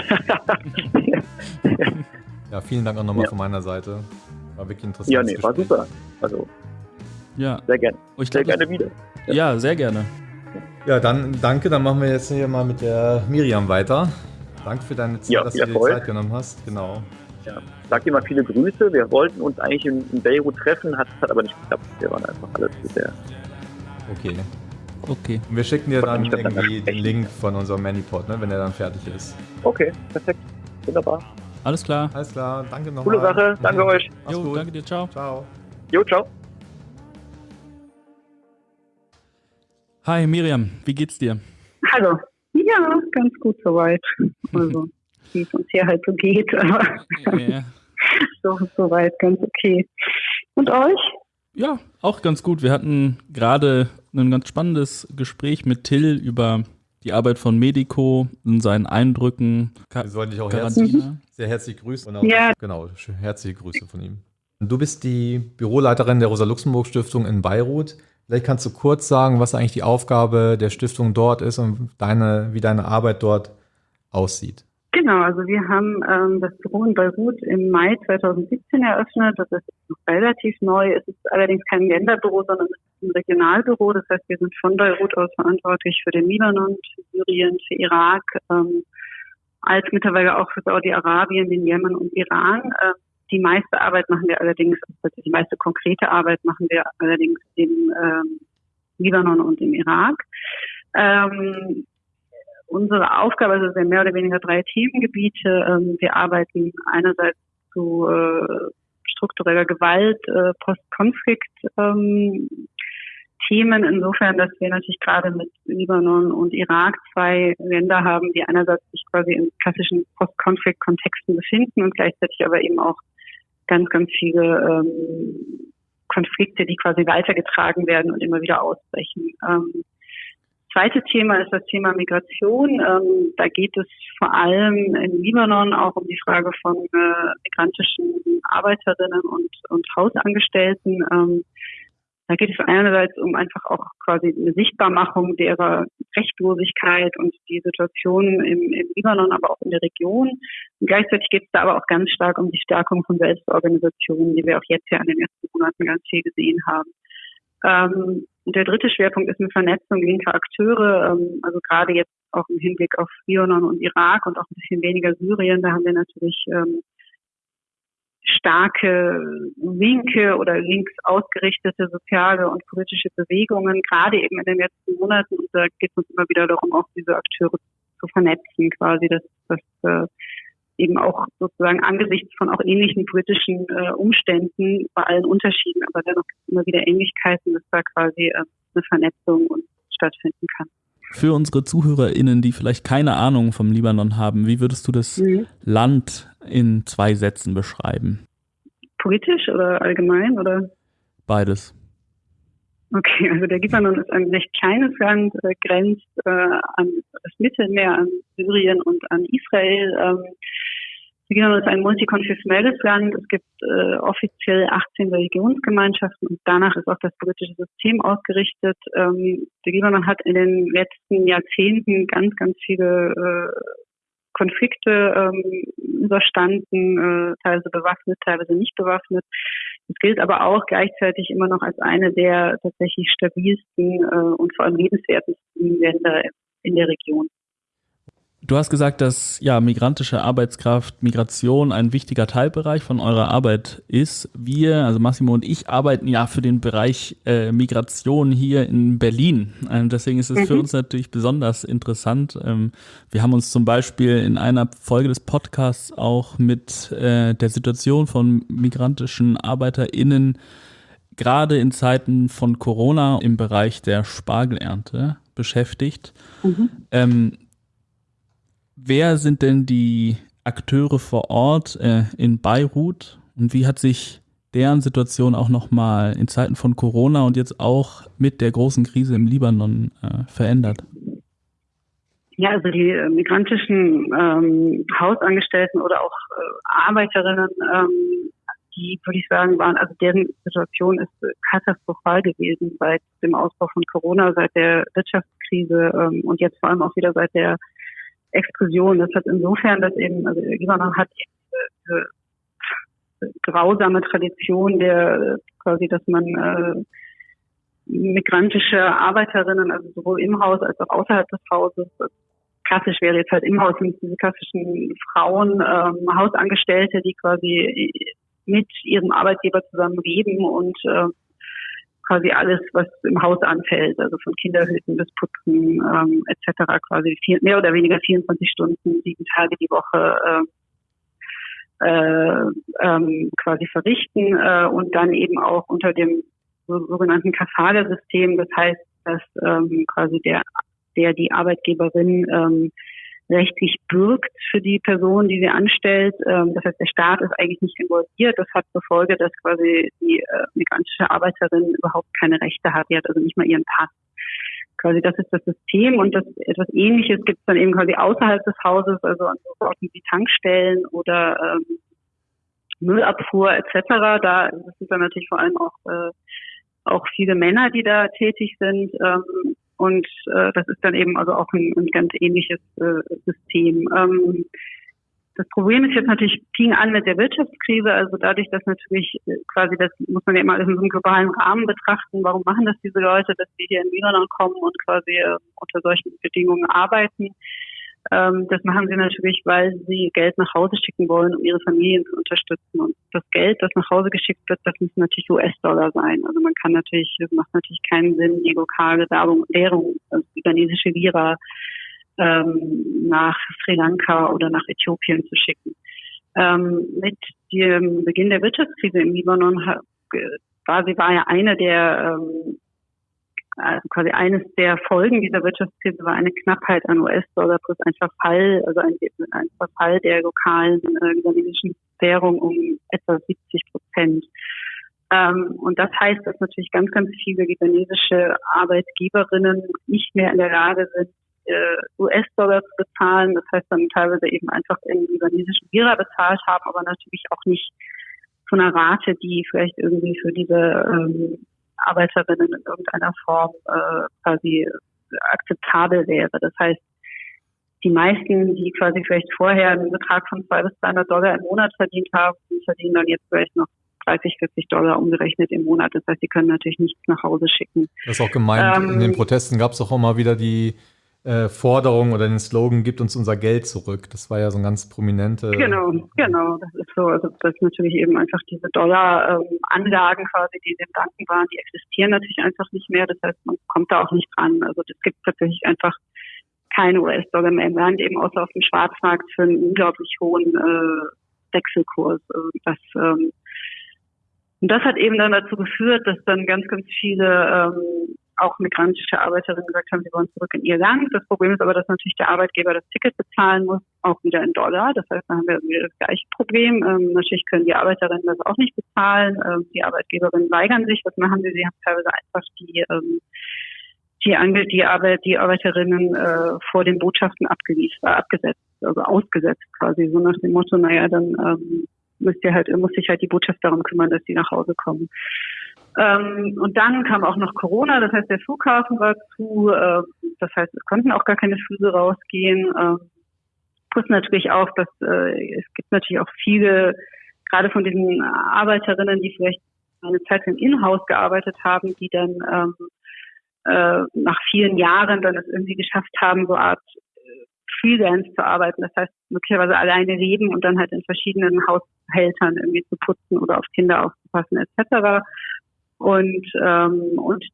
ja, vielen Dank auch nochmal ja. von meiner Seite. War wirklich interessant. Ja, nee,
war super. Also, ja. sehr gerne.
Oh, sehr gerne wieder. Ja. ja, sehr gerne.
Ja, dann danke. Dann machen wir jetzt hier mal mit der Miriam weiter. Danke für deine Zeit, ja, dass du dir die Zeit genommen hast. Genau.
Ja. Sag dir mal viele Grüße. Wir wollten uns eigentlich in, in Beirut treffen, hat, hat aber nicht geklappt. Wir waren einfach alles zu sehr.
Okay. Okay. Und wir schicken dir dann irgendwie den Link von unserem Manipod, ne, wenn er dann fertig ist.
Okay, perfekt. Wunderbar.
Alles klar.
Alles klar, danke nochmal.
Coole Sache, danke euch.
Jo, gut. danke dir, ciao.
Ciao.
Jo, ciao.
Hi Miriam, wie geht's dir?
Hallo. Ja, ganz gut soweit. Also, wie es uns hier halt so geht, aber ja. so soweit ganz okay. Und euch?
Ja, auch ganz gut. Wir hatten gerade ein ganz spannendes Gespräch mit Till über die Arbeit von Medico und seinen Eindrücken.
Wir sollten dich auch herzlich, sehr herzlich grüßen. Auch, ja. Genau, herzliche Grüße von ihm. Du bist die Büroleiterin der Rosa-Luxemburg-Stiftung in Beirut. Vielleicht kannst du kurz sagen, was eigentlich die Aufgabe der Stiftung dort ist und deine, wie deine Arbeit dort aussieht.
Genau, also wir haben ähm, das Büro in Beirut im Mai 2017 eröffnet. Das ist noch relativ neu. Es ist allerdings kein Länderbüro, sondern es ist ein Regionalbüro. Das heißt, wir sind von Beirut aus verantwortlich für den Libanon, für Syrien, für Irak, ähm, als mittlerweile auch für Saudi-Arabien, den Jemen und Iran. Äh, die meiste Arbeit machen wir allerdings, also die meiste konkrete Arbeit machen wir allerdings im ähm, Libanon und im Irak. Ähm, unsere Aufgabe, also sind mehr oder weniger drei Themengebiete. Ähm, wir arbeiten einerseits zu äh, struktureller Gewalt, äh, Postkonflikt, ähm, Themen insofern, dass wir natürlich gerade mit Libanon und Irak zwei Länder haben, die einerseits sich quasi in klassischen Post-Konflikt-Kontexten befinden und gleichzeitig aber eben auch ganz, ganz viele ähm, Konflikte, die quasi weitergetragen werden und immer wieder ausbrechen. Ähm, zweite Thema ist das Thema Migration. Ähm, da geht es vor allem in Libanon auch um die Frage von äh, migrantischen Arbeiterinnen und, und Hausangestellten. Ähm, Da geht es einerseits um einfach auch quasi eine Sichtbarmachung derer Rechtlosigkeit und die Situation im, im Libanon, aber auch in der Region. Und gleichzeitig geht es da aber auch ganz stark um die Stärkung von Selbstorganisationen, die wir auch jetzt ja in den ersten Monaten ganz viel gesehen haben. Ähm, und der dritte Schwerpunkt ist eine Vernetzung linker Akteure, ähm, also gerade jetzt auch im Hinblick auf Libanon und Irak und auch ein bisschen weniger Syrien. Da haben wir natürlich ähm, starke linke oder links ausgerichtete soziale und politische Bewegungen, gerade eben in den letzten Monaten. Und da geht es uns immer wieder darum, auch diese Akteure zu vernetzen, quasi, dass, dass äh, eben auch sozusagen angesichts von auch ähnlichen politischen äh, Umständen, bei allen Unterschieden, aber dennoch immer wieder Ähnlichkeiten, dass da quasi äh, eine Vernetzung stattfinden kann.
Für unsere ZuhörerInnen, die vielleicht keine Ahnung vom Libanon haben, wie würdest du das mhm. Land in zwei Sätzen beschreiben?
Politisch oder allgemein oder?
Beides.
Okay, also der Libanon ist ein recht kleines Land, äh, grenzt äh, an das Mittelmeer, an Syrien und an Israel. Ähm, Libanon ist ein multikonfessionelles Land. Es gibt äh, offiziell 18 Religionsgemeinschaften und danach ist auch das politische System ausgerichtet. Ähm, der Libanon hat in den letzten Jahrzehnten ganz, ganz viele äh, Konflikte ähm, überstanden, äh, teilweise bewaffnet, teilweise nicht bewaffnet. Es gilt aber auch gleichzeitig immer noch als eine der tatsächlich stabilsten äh, und vor allem lebenswertesten Länder in der Region.
Du hast gesagt, dass ja migrantische Arbeitskraft, Migration ein wichtiger Teilbereich von eurer Arbeit ist. Wir, also Massimo und ich, arbeiten ja für den Bereich äh, Migration hier in Berlin. Ähm, deswegen ist es mhm. für uns natürlich besonders interessant. Ähm, wir haben uns zum Beispiel in einer Folge des Podcasts auch mit äh, der Situation von migrantischen ArbeiterInnen gerade in Zeiten von Corona im Bereich der Spargelernte beschäftigt. Mhm. Ähm, wer sind denn die Akteure vor Ort äh, in Beirut und wie hat sich deren Situation auch nochmal in Zeiten von Corona und jetzt auch mit der großen Krise im Libanon äh, verändert?
Ja, also die äh, migrantischen ähm, Hausangestellten oder auch äh, Arbeiterinnen, ähm, die würde ich sagen, waren, also deren Situation ist katastrophal gewesen seit dem Ausbruch von Corona, seit der Wirtschaftskrise ähm, und jetzt vor allem auch wieder seit der Explosion. Das hat insofern, dass eben, also Libanon hat diese, grausame Tradition der quasi, dass man äh, migrantische Arbeiterinnen, also sowohl im Haus als auch außerhalb des Hauses, klassisch wäre jetzt halt im Haus sind diese klassischen Frauen, ähm, Hausangestellte, die quasi mit ihrem Arbeitgeber zusammen leben und äh, quasi alles, was im Haus anfällt, also von Kinderhüten bis Putzen ähm, etc. quasi vier, mehr oder weniger 24 Stunden, sieben Tage die Woche äh, äh, ähm, quasi verrichten äh, und dann eben auch unter dem sogenannten Kafala-System, das heißt, dass ähm, quasi der der die Arbeitgeberin ähm, rechtlich bürgt für die Person, die sie anstellt. Ähm, das heißt, der Staat ist eigentlich nicht involviert. Das hat zur Folge, dass quasi die äh, migrantische Arbeiterin überhaupt keine Rechte hat. Die hat also nicht mal ihren Pass. Quasi das ist das System und das etwas Ähnliches gibt es dann eben quasi außerhalb des Hauses, also an so Orten wie Tankstellen oder ähm, Müllabfuhr etc. Da sind dann natürlich vor allem auch äh, auch viele Männer, die da tätig sind. Ähm, und äh, das ist dann eben also auch ein, ein ganz ähnliches äh, System. Ähm, das Problem ist jetzt natürlich, fing an mit der Wirtschaftskrise, also dadurch, dass natürlich äh, quasi, das muss man ja immer in so einem globalen Rahmen betrachten, warum machen das diese Leute, dass die hier in Libanon kommen und quasi äh, unter solchen Bedingungen arbeiten. Ähm, das machen sie natürlich, weil sie Geld nach Hause schicken wollen, um ihre Familien zu unterstützen. Und das Geld, das nach Hause geschickt wird, das müssen natürlich US-Dollar sein. Also man kann natürlich, es macht natürlich keinen Sinn, die lokale Währung, Währung also libanesische Lira, ähm, nach Sri Lanka oder nach Äthiopien zu schicken. Ähm, mit dem Beginn der Wirtschaftskrise im Libanon war sie war ja eine der ähm, also quasi eines der Folgen dieser Wirtschaftskrise war eine Knappheit an US-Dollar plus ein Verfall, also ein, ein Verfall der lokalen äh, libanesischen Währung um etwa 70 Prozent. Ähm, und das heißt, dass natürlich ganz, ganz viele libanesische Arbeitgeberinnen nicht mehr in der Lage sind, äh, US-Dollar zu bezahlen. Das heißt dann teilweise eben einfach in libanesischen Lira bezahlt haben, aber natürlich auch nicht von einer Rate, die vielleicht irgendwie für diese ähm, Arbeiterinnen in irgendeiner Form äh, quasi akzeptabel wäre. Das heißt, die meisten, die quasi vielleicht vorher einen Betrag von 200 bis 300 Dollar im Monat verdient haben, verdienen dann jetzt vielleicht noch 30, 40 Dollar umgerechnet im Monat. Das heißt, sie können natürlich nichts nach Hause schicken.
Das ist auch gemeint. Ähm, in den Protesten gab es auch immer wieder die äh, Forderung oder den Slogan, gibt uns unser Geld zurück. Das war ja so ein ganz prominente.
Genau, genau. Das ist so. Also das ist natürlich eben einfach diese Dollar-Anlagen ähm, quasi, die in den Banken waren, die existieren natürlich einfach nicht mehr. Das heißt, man kommt da auch nicht dran. Also das gibt tatsächlich einfach keine US-Dollar mehr im Land, eben außer auf dem Schwarzmarkt für einen unglaublich hohen äh, Wechselkurs. Also das ähm, und das hat eben dann dazu geführt, dass dann ganz, ganz viele ähm, auch migrantische Arbeiterinnen gesagt haben, sie wollen zurück in ihr Land. Das Problem ist aber, dass natürlich der Arbeitgeber das Ticket bezahlen muss, auch wieder in Dollar. Das heißt, da haben wir wieder das gleiche Problem. Ähm, natürlich können die Arbeiterinnen das auch nicht bezahlen. Ähm, die Arbeitgeberinnen weigern sich. Was machen sie? Sie haben teilweise einfach die ähm, die, Ange die, Arbeit, die Arbeiterinnen äh, vor den Botschaften abgewiesen, äh, abgesetzt, also ausgesetzt quasi, so nach dem Motto, naja, dann ähm, müsst ihr halt, muss sich halt die Botschaft darum kümmern, dass die nach Hause kommen. Ähm, und dann kam auch noch Corona, das heißt, der Flughafen war zu, äh, das heißt, es konnten auch gar keine Flüge rausgehen. Äh, plus natürlich auch, dass äh, es gibt natürlich auch viele, gerade von diesen Arbeiterinnen, die vielleicht eine Zeit im Inhouse gearbeitet haben, die dann ähm, äh, nach vielen Jahren dann es irgendwie geschafft haben, so Art Freelance zu arbeiten. Das heißt, möglicherweise alleine leben und dann halt in verschiedenen Haushältern irgendwie zu putzen oder auf Kinder aufzupassen etc. Und, ähm, und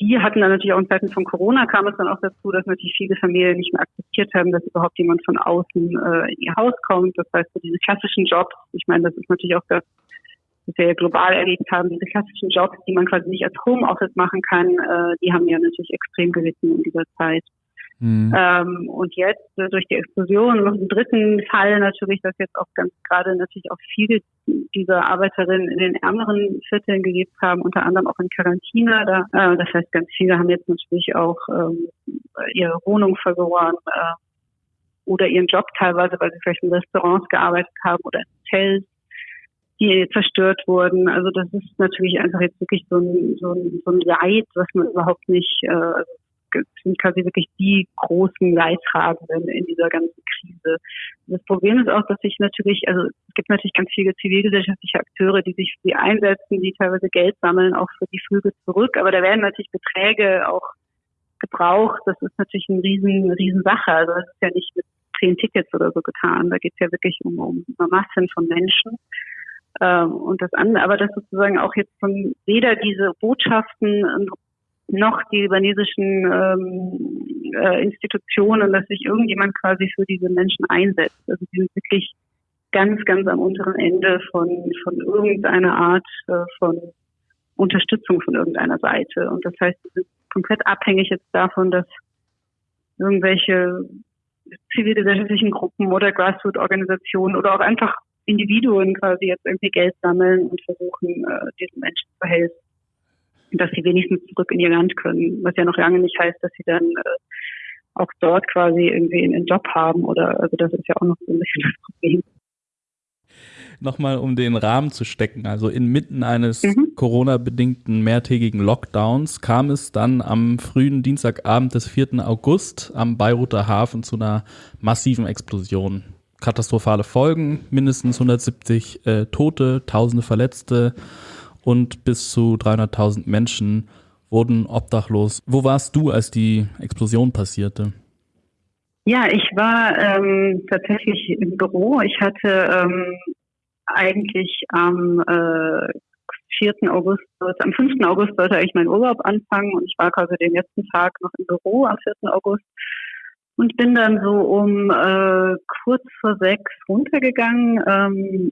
die hatten dann natürlich auch in Zeiten von Corona kam es dann auch dazu, dass natürlich viele Familien nicht mehr akzeptiert haben, dass überhaupt jemand von außen äh, in ihr Haus kommt. Das heißt, so diese klassischen Jobs, ich meine, das ist natürlich auch das, was wir global erlebt haben, diese klassischen Jobs, die man quasi nicht als Homeoffice machen kann, äh, die haben ja natürlich extrem gelitten in dieser Zeit. Mhm. Ähm, und jetzt äh, durch die Explosion noch im dritten Fall natürlich, dass jetzt auch ganz gerade natürlich auch viele dieser Arbeiterinnen in den ärmeren Vierteln gelebt haben, unter anderem auch in Quarantäne. Da, äh, das heißt, ganz viele haben jetzt natürlich auch ähm, ihre Wohnung verloren äh, oder ihren Job teilweise, weil sie vielleicht in Restaurants gearbeitet haben oder in Hotels die zerstört wurden. Also das ist natürlich einfach jetzt wirklich so ein, so ein, so ein Leid, was man überhaupt nicht, äh, also sind quasi wirklich die großen Leidtragenden in dieser ganzen Krise. Das Problem ist auch, dass sich natürlich, also es gibt natürlich ganz viele zivilgesellschaftliche Akteure, die sich für die einsetzen, die teilweise Geld sammeln, auch für die Flüge zurück. Aber da werden natürlich Beträge auch gebraucht. Das ist natürlich eine riesen, riesen Sache. Also das ist ja nicht mit zehn Tickets oder so getan. Da geht es ja wirklich um, um Massen von Menschen. Ähm, und das andere, aber das sozusagen auch jetzt von weder diese Botschaften noch die libanesischen ähm, äh, Institutionen, dass sich irgendjemand quasi für diese Menschen einsetzt. Also die sind wirklich ganz, ganz am unteren Ende von, von irgendeiner Art äh, von Unterstützung von irgendeiner Seite. Und das heißt, sie sind komplett abhängig jetzt davon, dass irgendwelche zivilgesellschaftlichen Gruppen oder Grassroot-Organisationen oder auch einfach Individuen quasi jetzt irgendwie Geld sammeln und versuchen, äh, diesen Menschen zu helfen dass sie wenigstens zurück in ihr Land können, was ja noch lange nicht heißt, dass sie dann äh, auch dort quasi irgendwie einen Job haben oder also das ist ja auch noch so ein bisschen das Problem.
Nochmal, um den Rahmen zu stecken, also inmitten eines mhm. Corona-bedingten mehrtägigen Lockdowns kam es dann am frühen Dienstagabend des 4. August am Beiruter Hafen zu einer massiven Explosion. Katastrophale Folgen, mindestens 170 äh, Tote, tausende Verletzte und bis zu 300.000 Menschen wurden obdachlos. Wo warst du, als die Explosion passierte?
Ja, ich war ähm, tatsächlich im Büro. Ich hatte ähm, eigentlich am äh, 4. August, am 5. August sollte eigentlich mein Urlaub anfangen und ich war quasi den letzten Tag noch im Büro am 4. August und bin dann so um äh, kurz vor sechs runtergegangen ähm,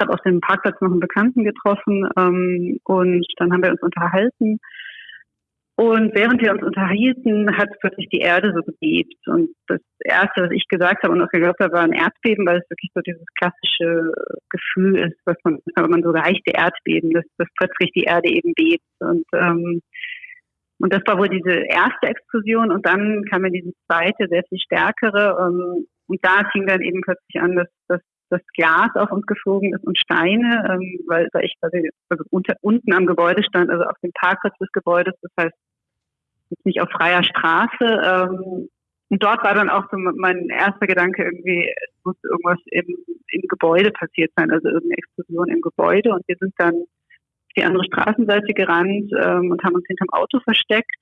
habe auf dem Parkplatz noch einen Bekannten getroffen ähm, und dann haben wir uns unterhalten. Und während wir uns unterhielten, hat plötzlich die Erde so gebebt. Und das Erste, was ich gesagt habe und auch geglaubt habe, war ein Erdbeben, weil es wirklich so dieses klassische Gefühl ist, was man, wenn man so leichte Erdbeben, dass, dass plötzlich die Erde eben bebt. Und, ähm, und das war wohl diese erste Explosion. Und dann kam ja diese zweite, sehr viel stärkere. Ähm, und da fing dann eben plötzlich an, dass, dass dass Glas auf uns geflogen ist und Steine, ähm, weil, weil ich quasi also unter, unten am Gebäude stand, also auf dem Parkplatz des Gebäudes, das heißt jetzt nicht auf freier Straße. Ähm, und dort war dann auch so mein erster Gedanke irgendwie, es muss irgendwas im, im Gebäude passiert sein, also irgendeine Explosion im Gebäude. Und wir sind dann auf die andere Straßenseite gerannt ähm, und haben uns hinterm Auto versteckt.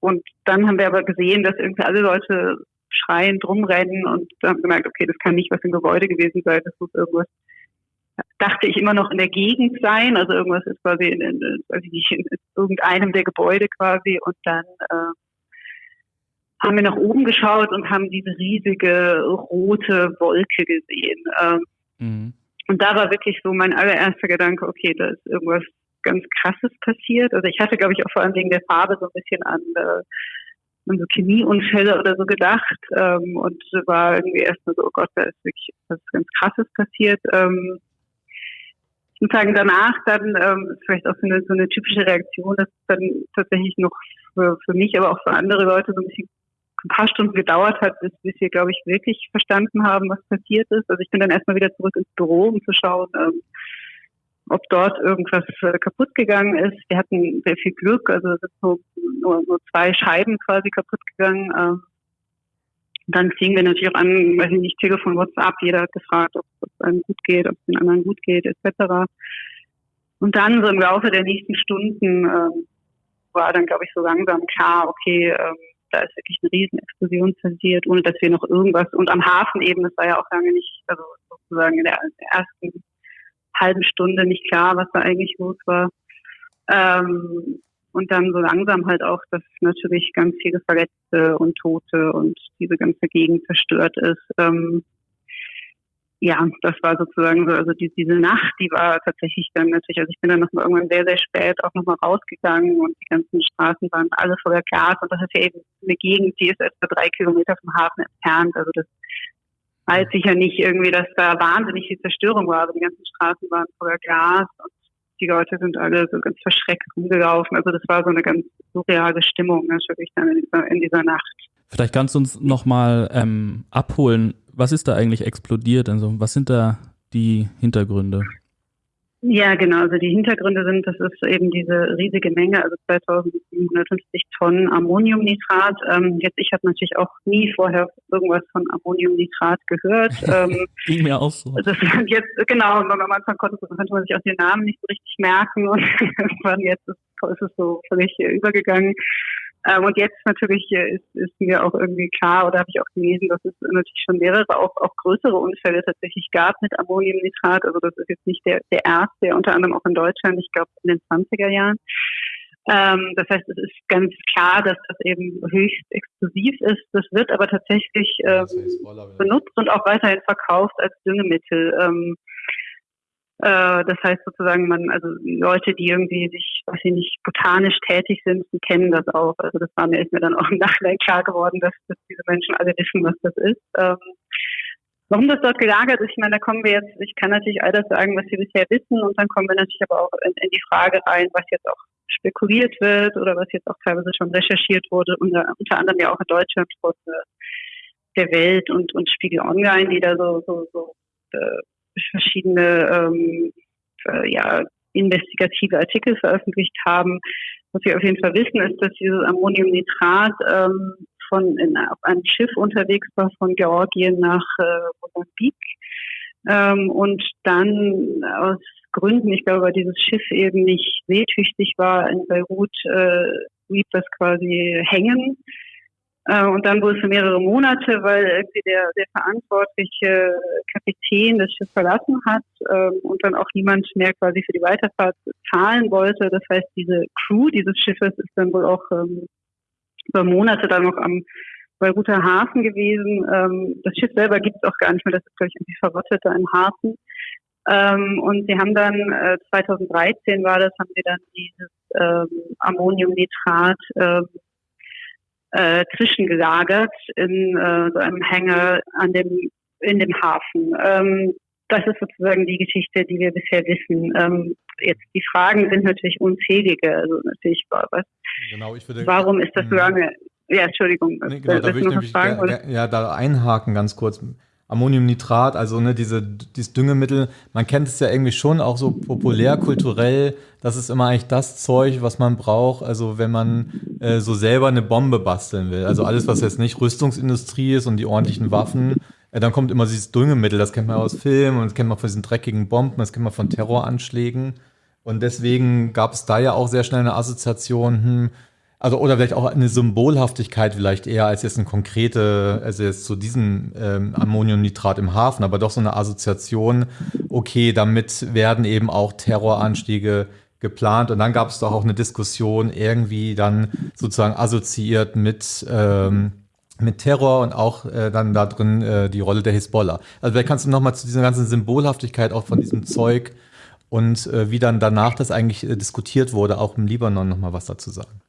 Und dann haben wir aber gesehen, dass irgendwie alle Leute schreiend rumrennen und haben gemerkt, okay, das kann nicht was im Gebäude gewesen sein, das muss irgendwas, dachte ich immer noch in der Gegend sein, also irgendwas ist quasi in, in, nicht, in irgendeinem der Gebäude quasi und dann äh, haben wir nach oben geschaut und haben diese riesige rote Wolke gesehen. Ähm, mhm. Und da war wirklich so mein allererster Gedanke, okay, da ist irgendwas ganz Krasses passiert. Also ich hatte, glaube ich, auch vor allem wegen der Farbe so ein bisschen an, äh, an so Chemieunfälle oder so gedacht ähm, und war irgendwie erstmal so, oh Gott, da ist wirklich was ganz Krasses passiert. Ähm, ich muss sagen, danach dann ähm, vielleicht auch so eine, so eine typische Reaktion, dass es dann tatsächlich noch für, für mich, aber auch für andere Leute so ein bisschen ein paar Stunden gedauert hat, bis, bis wir, glaube ich, wirklich verstanden haben, was passiert ist. Also ich bin dann erstmal wieder zurück ins Büro, um zu schauen, ähm, ob dort irgendwas äh, kaputt gegangen ist. Wir hatten sehr viel Glück, also es sind so, nur, nur zwei Scheiben quasi kaputt gegangen. Ähm, dann fingen wir natürlich auch an, weiß ich nicht, Telefon, WhatsApp, jeder hat gefragt, ob es einem gut geht, ob es den anderen gut geht, etc. Und dann so im Laufe der nächsten Stunden ähm, war dann, glaube ich, so langsam klar, okay, ähm, da ist wirklich eine Riesenexplosion passiert, ohne dass wir noch irgendwas, und am Hafen eben, das war ja auch lange nicht, also sozusagen in der ersten halben Stunde nicht klar, was da eigentlich los war. Ähm, und dann so langsam halt auch, dass natürlich ganz viele Verletzte und Tote und diese ganze Gegend zerstört ist. Ähm, ja, das war sozusagen so, also die, diese Nacht, die war tatsächlich dann natürlich, also ich bin dann noch mal irgendwann sehr, sehr spät auch nochmal rausgegangen und die ganzen Straßen waren alle voller Glas und das ist ja eben eine Gegend, die ist etwa drei Kilometer vom Hafen entfernt, also das weiß sicher nicht irgendwie, dass da wahnsinnig viel Zerstörung war, aber die ganzen Straßen waren voller Glas und die Leute sind alle so ganz verschreckt rumgelaufen, also das war so eine ganz surreale Stimmung natürlich dann in dieser, in dieser Nacht.
Vielleicht kannst du uns nochmal ähm, abholen, was ist da eigentlich explodiert? Also was sind da die Hintergründe?
Ja, genau. Also die Hintergründe sind, das ist eben diese riesige Menge, also 2750 Tonnen Ammoniumnitrat. Ähm, jetzt, ich habe natürlich auch nie vorher irgendwas von Ammoniumnitrat gehört.
Ähm, Ging mir auch so.
Das sind jetzt, genau, am Anfang konnte, konnte man sich auch den Namen nicht so richtig merken und irgendwann jetzt ist, ist es so völlig übergegangen. Ähm, und jetzt natürlich äh, ist, ist mir auch irgendwie klar oder habe ich auch gelesen, dass es natürlich schon mehrere, auch, auch größere Unfälle tatsächlich gab mit Ammoniumnitrat. Also das ist jetzt nicht der, der erste, unter anderem auch in Deutschland, ich glaube in den 20er Jahren. Ähm, das heißt, es ist ganz klar, dass das eben höchst explosiv ist. Das wird aber tatsächlich ähm, benutzt und auch weiterhin verkauft als Düngemittel. Ähm, äh, das heißt sozusagen, man, also Leute, die irgendwie sich, weiß ich nicht, botanisch tätig sind, die kennen das auch. Also das war mir, ist mir dann auch im Nachhinein klar geworden, dass, dass diese Menschen alle wissen, was das ist. Ähm, warum das dort gelagert ist, ich meine, da kommen wir jetzt, ich kann natürlich all das sagen, was wir bisher wissen, und dann kommen wir natürlich aber auch in, in die Frage rein, was jetzt auch spekuliert wird oder was jetzt auch teilweise schon recherchiert wurde, unter, unter anderem ja auch in Deutschland von der Welt und, und Spiegel Online, die da so, so, so äh, verschiedene ähm, äh, ja, investigative Artikel veröffentlicht haben. Was wir auf jeden Fall wissen, ist, dass dieses Ammoniumnitrat ähm, von in, auf einem Schiff unterwegs war von Georgien nach äh, Mosambik ähm, und dann aus Gründen, ich glaube, weil dieses Schiff eben nicht seetüchtig war, in Beirut äh, blieb das quasi hängen und dann wohl für mehrere Monate, weil irgendwie der, der verantwortliche Kapitän das Schiff verlassen hat ähm, und dann auch niemand mehr quasi für die Weiterfahrt zahlen wollte. Das heißt, diese Crew dieses Schiffes ist dann wohl auch ähm, über Monate dann noch am Beiruter Hafen gewesen. Ähm, das Schiff selber gibt es auch gar nicht mehr, das ist, glaube ich, irgendwie verrottet da im Hafen. Und sie haben dann, äh, 2013 war das, haben sie dann dieses Ammoniumnitrat äh, zwischengelagert in äh, so einem Hänger an dem, in dem Hafen. Ähm, das ist sozusagen die Geschichte, die wir bisher wissen. Ähm, jetzt die Fragen sind natürlich unzählige. Also natürlich, was, genau, ich würde, warum ist das so lange? Ja, Entschuldigung.
Nee, genau, da würde ich nämlich ja, ja, da einhaken ganz kurz. Ammoniumnitrat, also ne, diese, dieses Düngemittel, man kennt es ja irgendwie schon auch so populär, kulturell, das ist immer eigentlich das Zeug, was man braucht, also wenn man äh, so selber eine Bombe basteln will. Also alles, was jetzt nicht Rüstungsindustrie ist und die ordentlichen Waffen, äh, dann kommt immer dieses Düngemittel, das kennt man aus Filmen und das kennt man von diesen dreckigen Bomben, das kennt man von Terroranschlägen. Und deswegen gab es da ja auch sehr schnell eine Assoziation, hm, also oder vielleicht auch eine Symbolhaftigkeit vielleicht eher als jetzt eine konkrete, also jetzt zu diesem ähm, Ammoniumnitrat im Hafen, aber doch so eine Assoziation, okay, damit werden eben auch Terroranstiege geplant und dann gab es doch auch eine Diskussion irgendwie dann sozusagen assoziiert mit ähm, mit Terror und auch äh, dann da drin äh, die Rolle der Hisbollah. Also vielleicht kannst du noch mal zu dieser ganzen Symbolhaftigkeit auch von diesem Zeug und äh, wie dann danach das eigentlich äh, diskutiert wurde, auch im Libanon noch mal was dazu sagen.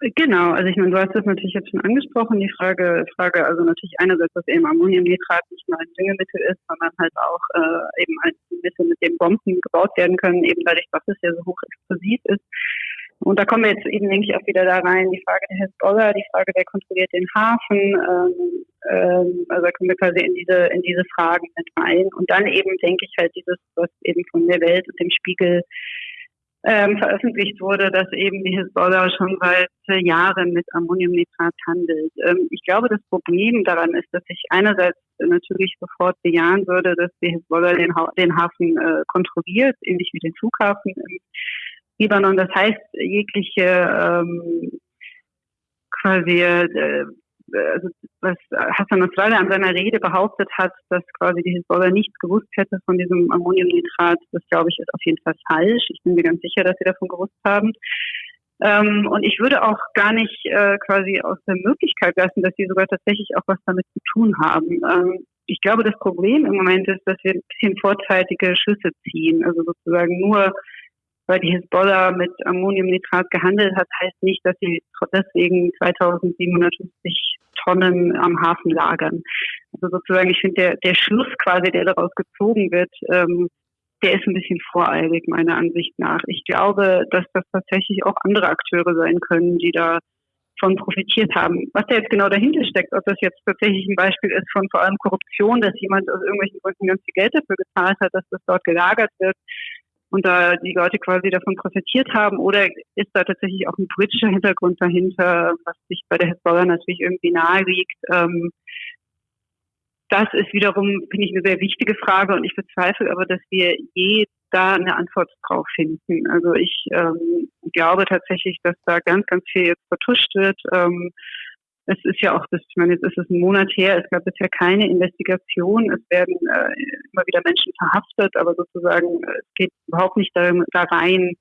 Genau, also ich meine, du hast das natürlich jetzt schon angesprochen, die Frage, Frage also natürlich einerseits, dass eben Ammoniumnitrat nicht nur ein Düngemittel ist, sondern halt auch äh, eben ein Mittel, mit dem Bomben gebaut werden können, eben dadurch, dass es ja so hochexplosiv ist. Und da kommen wir jetzt eben, denke ich, auch wieder da rein, die Frage der Hezbollah, die Frage, wer kontrolliert den Hafen, ähm, ähm, also da kommen wir quasi in diese, in diese Fragen mit rein. Und dann eben, denke ich, halt dieses, was eben von der Welt und dem Spiegel ähm, veröffentlicht wurde, dass eben die Hisbollah schon seit Jahren mit Ammoniumnitrat handelt. Ähm, ich glaube, das Problem daran ist, dass ich einerseits natürlich sofort bejahen würde, dass die Hisbollah den, ha den Hafen äh, kontrolliert, ähnlich wie den Flughafen im Libanon. Das heißt, jegliche ähm, quasi äh, also was Hassan Nasrallah an seiner Rede behauptet hat, dass quasi die Hisbollah nichts gewusst hätte von diesem Ammoniumnitrat, das glaube ich ist auf jeden Fall falsch. Ich bin mir ganz sicher, dass sie davon gewusst haben. Ähm, und ich würde auch gar nicht äh, quasi aus der Möglichkeit lassen, dass sie sogar tatsächlich auch was damit zu tun haben. Ähm, ich glaube, das Problem im Moment ist, dass wir ein bisschen vorzeitige Schlüsse ziehen. Also sozusagen nur weil die Hisbollah mit Ammoniumnitrat gehandelt hat, heißt nicht, dass sie deswegen 2750 Tonnen am Hafen lagern. Also sozusagen, ich finde, der, der Schluss quasi, der daraus gezogen wird, ähm, der ist ein bisschen voreilig, meiner Ansicht nach. Ich glaube, dass das tatsächlich auch andere Akteure sein können, die da von profitiert haben. Was da jetzt genau dahinter steckt, ob das jetzt tatsächlich ein Beispiel ist von vor allem Korruption, dass jemand aus irgendwelchen Gründen ganz viel Geld dafür gezahlt hat, dass das dort gelagert wird, und da die Leute quasi davon profitiert haben oder ist da tatsächlich auch ein politischer Hintergrund dahinter, was sich bei der Hezbollah natürlich irgendwie nahe liegt. Ähm, das ist wiederum, finde ich, eine sehr wichtige Frage und ich bezweifle aber, dass wir je da eine Antwort drauf finden. Also ich ähm, glaube tatsächlich, dass da ganz, ganz viel jetzt vertuscht wird. Ähm, es ist ja auch, das, ich meine, jetzt ist es ein Monat her, es gab bisher keine Investigation, es werden äh, immer wieder Menschen verhaftet, aber sozusagen äh, es geht überhaupt nicht da, da rein,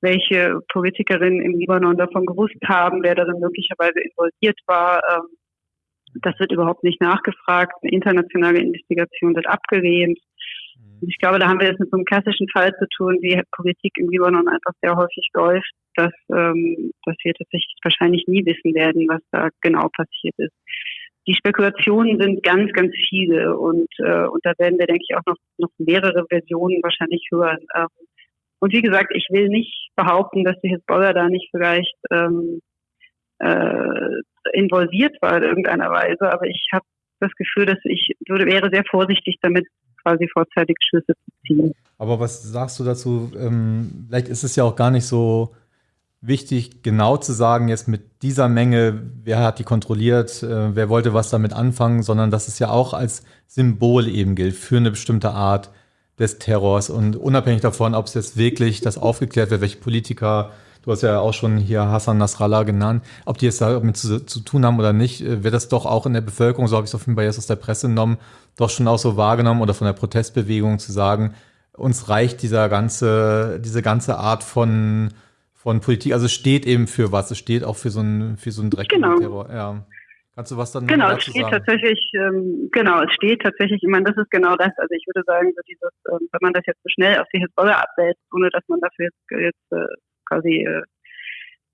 welche Politikerinnen im Libanon davon gewusst haben, wer darin möglicherweise involviert war. Ähm, das wird überhaupt nicht nachgefragt. Eine internationale Investigation wird abgelehnt. Und ich glaube, da haben wir jetzt mit so einem klassischen Fall zu tun, wie Politik im Libanon einfach sehr häufig läuft, dass, ähm, dass wir tatsächlich wahrscheinlich nie wissen werden, was da genau passiert ist. Die Spekulationen sind ganz, ganz viele und, äh, und da werden wir, denke ich, auch noch, noch mehrere Versionen wahrscheinlich hören. Ähm, und wie gesagt, ich will nicht behaupten, dass die Hezbollah da nicht vielleicht ähm, äh, involviert war in irgendeiner Weise, aber ich habe das Gefühl, dass ich würde, wäre sehr vorsichtig damit, quasi vorzeitig Schlüsse zu ziehen.
Aber was sagst du dazu? Ähm, vielleicht ist es ja auch gar nicht so wichtig, genau zu sagen, jetzt mit dieser Menge, wer hat die kontrolliert, äh, wer wollte was damit anfangen, sondern dass es ja auch als Symbol eben gilt für eine bestimmte Art des Terrors. Und unabhängig davon, ob es jetzt wirklich das aufgeklärt wird, welche Politiker du hast ja auch schon hier Hassan Nasrallah genannt, ob die jetzt damit zu, zu tun haben oder nicht, äh, wird das doch auch in der Bevölkerung, so habe ich es auf jeden Fall jetzt aus der Presse genommen, doch schon auch so wahrgenommen oder von der Protestbewegung zu sagen, uns reicht dieser ganze, diese ganze Art von, von Politik, also es steht eben für was, es steht auch für so einen, für so einen dreckigen genau. Terror. Ja. Kannst du was dann
Genau, es steht sagen? tatsächlich, ähm, genau, es steht tatsächlich, ich meine, das ist genau das. Also ich würde sagen, so dieses, ähm, wenn man das jetzt so schnell auf die Hisbollah abwälzt, ohne dass man dafür jetzt, jetzt äh, quasi äh,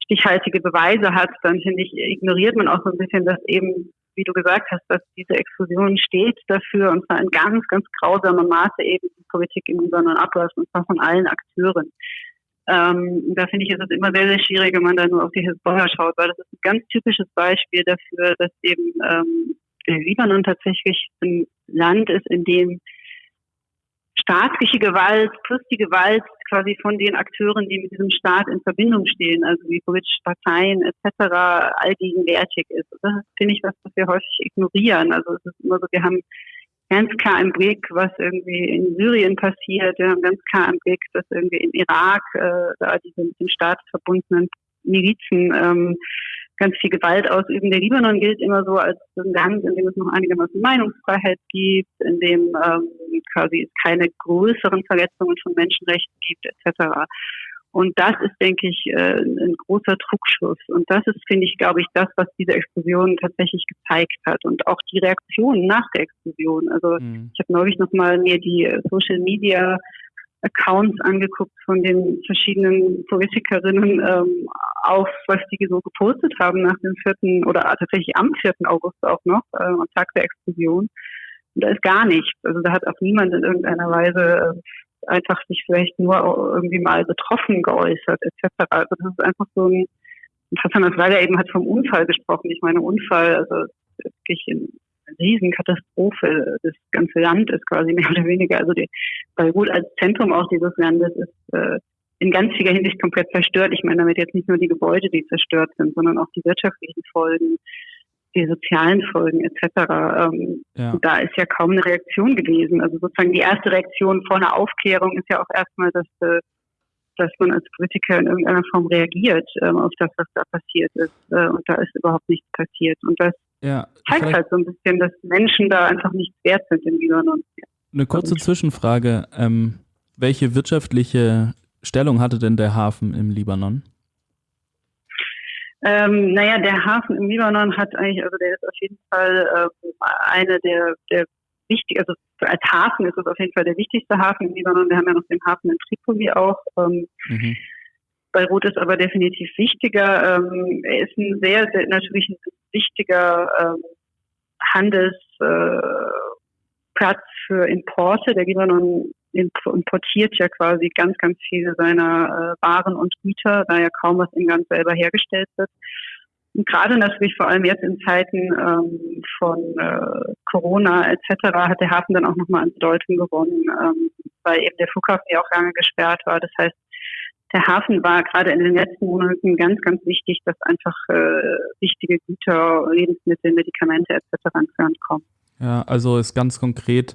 stichhaltige Beweise hat, dann finde ich, ignoriert man auch so ein bisschen, dass eben, wie du gesagt hast, dass diese Explosion steht dafür und zwar in ganz, ganz grausamem Maße eben die Politik im Libanon abläuft und zwar von allen Akteuren. Ähm, da finde ich, ist es immer sehr, sehr schwierig, wenn man da nur auf die Hisbollah schaut, weil das ist ein ganz typisches Beispiel dafür, dass eben ähm, Libanon tatsächlich ein Land ist, in dem staatliche Gewalt plus die Gewalt quasi von den Akteuren, die mit diesem Staat in Verbindung stehen, also wie politische Parteien etc., allgegenwärtig ist. das ist, finde ich, was, was wir häufig ignorieren. Also es ist immer so, wir haben ganz klar im Blick, was irgendwie in Syrien passiert. Wir haben ganz klar im Blick, dass irgendwie im Irak äh, da diese mit dem Staat verbundenen Milizen ähm, ganz viel Gewalt ausüben. Der Libanon gilt immer so als ein Land, in dem es noch einigermaßen Meinungsfreiheit gibt, in dem ähm, quasi es keine größeren Verletzungen von Menschenrechten gibt, etc. Und das ist, denke ich, äh, ein großer Trugschluss. Und das ist, finde ich, glaube ich, das, was diese Explosion tatsächlich gezeigt hat. Und auch die Reaktion nach der Explosion. Also mhm. ich habe neulich nochmal mir die Social Media Accounts angeguckt von den verschiedenen Politikerinnen ähm, auf, was die so gepostet haben nach dem 4. oder tatsächlich am 4. August auch noch, äh, am Tag der Explosion. Und da ist gar nichts. Also da hat auch niemand in irgendeiner Weise äh, einfach sich vielleicht nur irgendwie mal betroffen geäußert, etc. Also das ist einfach so ein, Hassan Asweiler eben hat vom Unfall gesprochen. Ich meine, Unfall, also wirklich in Riesenkatastrophe. Das ganze Land ist quasi mehr oder weniger, also die Beirut als Zentrum auch dieses Landes ist äh, in ganz vieler Hinsicht komplett zerstört. Ich meine damit jetzt nicht nur die Gebäude, die zerstört sind, sondern auch die wirtschaftlichen Folgen, die sozialen Folgen etc. Ähm, ja. Da ist ja kaum eine Reaktion gewesen. Also sozusagen die erste Reaktion vor einer Aufklärung ist ja auch erstmal, dass äh, dass man als Politiker in irgendeiner Form reagiert ähm, auf das, was da passiert ist. Äh, und da ist überhaupt nichts passiert. Und das ja, zeigt halt so ein bisschen, dass Menschen da einfach nichts wert sind im Libanon.
Eine kurze Zwischenfrage. Ähm, welche wirtschaftliche Stellung hatte denn der Hafen im Libanon?
Ähm, naja, der Hafen im Libanon hat eigentlich, also der ist auf jeden Fall äh, eine der, der wichtig, also als Hafen ist es auf jeden Fall der wichtigste Hafen im Libanon. Wir haben ja noch den Hafen in Tripoli auch. Ähm, mhm. Beirut ist aber definitiv wichtiger. Ähm, er ist ein sehr, sehr natürlich ein wichtiger ähm, Handelsplatz äh, für Importe. Der Libanon importiert ja quasi ganz, ganz viele seiner äh, Waren und Güter, da ja kaum was im Land selber hergestellt wird. Und gerade natürlich vor allem jetzt in Zeiten ähm, von äh, Corona etc. hat der Hafen dann auch nochmal an Bedeutung gewonnen, ähm, weil eben der Flughafen ja auch lange gesperrt war. Das heißt, der Hafen war gerade in den letzten Monaten ganz, ganz wichtig, dass einfach äh, wichtige Güter, Lebensmittel, Medikamente etc. ins Land kommen.
Ja, also ist ganz konkret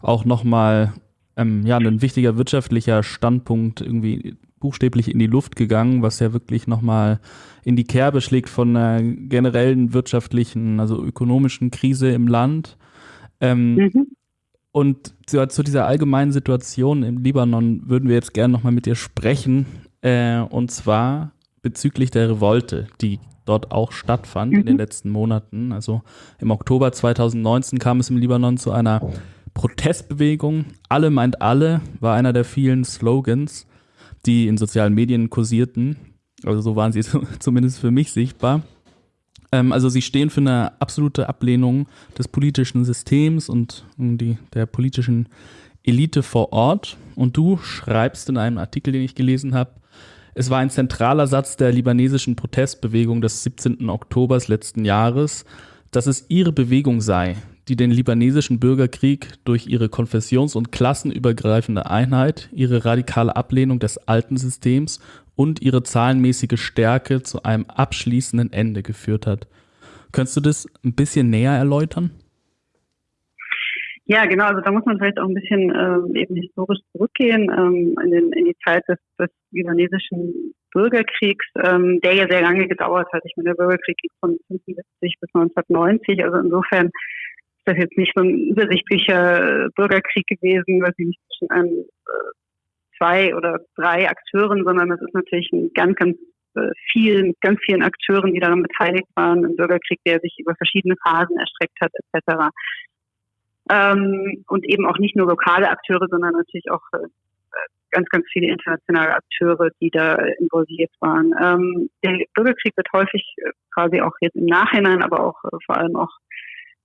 auch nochmal ähm, ja, ein wichtiger wirtschaftlicher Standpunkt irgendwie buchstäblich in die Luft gegangen, was ja wirklich nochmal in die Kerbe schlägt von einer generellen wirtschaftlichen, also ökonomischen Krise im Land. Ähm, mhm. Und zu, zu, dieser allgemeinen Situation im Libanon würden wir jetzt gerne nochmal mit dir sprechen. Äh, und zwar bezüglich der Revolte, die dort auch stattfand mhm. in den mhm. letzten Monaten. Also im Oktober 2019 kam es im Libanon zu einer Protestbewegung. Alle meint alle war einer der vielen Slogans, die in sozialen Medien kursierten. Also so waren sie zumindest für mich sichtbar. Ähm, also sie stehen für eine absolute Ablehnung des politischen Systems und die, der politischen Elite vor Ort. Und du schreibst in einem Artikel, den ich gelesen habe, es war ein zentraler Satz der libanesischen Protestbewegung des 17. Oktobers letzten Jahres, dass es ihre Bewegung sei, die den libanesischen Bürgerkrieg durch ihre konfessions- und klassenübergreifende Einheit, ihre radikale Ablehnung des alten Systems und ihre zahlenmäßige Stärke zu einem abschließenden Ende geführt hat. Könntest du das ein bisschen näher erläutern?
Ja, genau. Also da muss man vielleicht auch ein bisschen ähm, eben historisch zurückgehen ähm, in, den, in, die Zeit des, des libanesischen Bürgerkriegs, ähm, der ja sehr lange gedauert hat. Ich meine, der Bürgerkrieg ging von 1975 bis 1990. Also insofern ist das jetzt nicht so ein übersichtlicher Bürgerkrieg gewesen, was nicht zwischen einem äh, zwei oder drei Akteuren, sondern es ist natürlich ein ganz, ganz äh, viel, mit ganz vielen Akteuren, die daran beteiligt waren, ein Bürgerkrieg, der sich über verschiedene Phasen erstreckt hat, etc. Ähm, und eben auch nicht nur lokale Akteure, sondern natürlich auch äh, ganz, ganz viele internationale Akteure, die da involviert waren. Ähm, der Bürgerkrieg wird häufig äh, quasi auch jetzt im Nachhinein, aber auch vor allem auch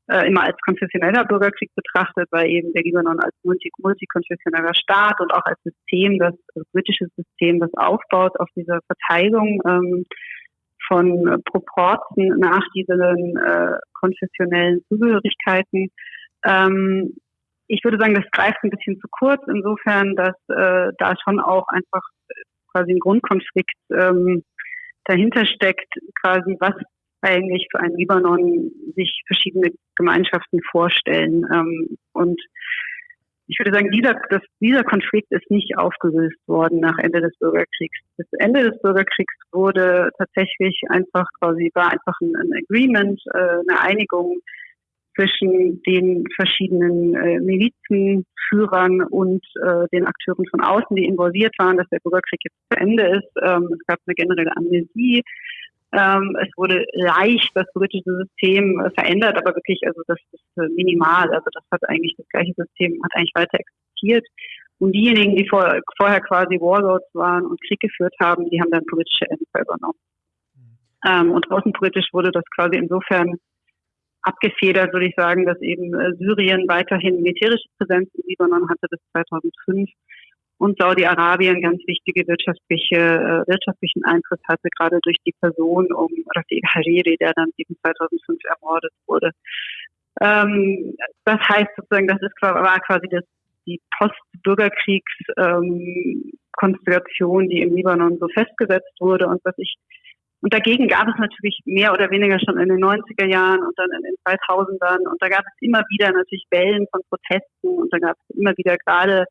äh, immer als konfessioneller Bürgerkrieg betrachtet, weil eben der Libanon als multi multikonfessioneller Staat und auch als System, das also britisches System, das aufbaut auf dieser Verteilung ähm, von Proporten nach diesen äh, konfessionellen Zugehörigkeiten. Ähm, ich würde sagen, das greift ein bisschen zu kurz, insofern, dass äh, da schon auch einfach quasi ein Grundkonflikt ähm, dahinter steckt, quasi was eigentlich für einen Libanon sich verschiedene Gemeinschaften vorstellen. Ähm, und ich würde sagen, dieser, das, dieser Konflikt ist nicht aufgelöst worden nach Ende des Bürgerkriegs. Das Ende des Bürgerkriegs wurde tatsächlich einfach quasi, war einfach ein, ein Agreement, äh, eine Einigung zwischen den verschiedenen äh, Milizenführern und äh, den Akteuren von außen, die involviert waren, dass der Bürgerkrieg jetzt zu Ende ist. Ähm, es gab eine generelle Amnesie. Ähm, es wurde leicht das politische System äh, verändert, aber wirklich, also das ist äh, minimal. Also das hat eigentlich das gleiche System, hat eigentlich weiter existiert. Und diejenigen, die vor, vorher quasi Warlords waren und Krieg geführt haben, die haben dann politische Ämter übernommen. Ähm, und außenpolitisch wurde das quasi insofern abgefedert, würde ich sagen, dass eben äh, Syrien weiterhin militärische Präsenz im Libanon hatte bis 2005 und Saudi-Arabien ganz wichtige wirtschaftliche, äh, wirtschaftlichen Einfluss hatte, gerade durch die Person um Rafiq Hariri, der dann eben 2005 ermordet wurde. Ähm, das heißt sozusagen, das ist, war quasi das, die Post-Bürgerkriegs-Konstellation, ähm, die im Libanon so festgesetzt wurde und was ich und dagegen gab es natürlich mehr oder weniger schon in den 90er Jahren und dann in den 2000ern. Und da gab es immer wieder natürlich Wellen von Protesten und da gab es immer wieder gerade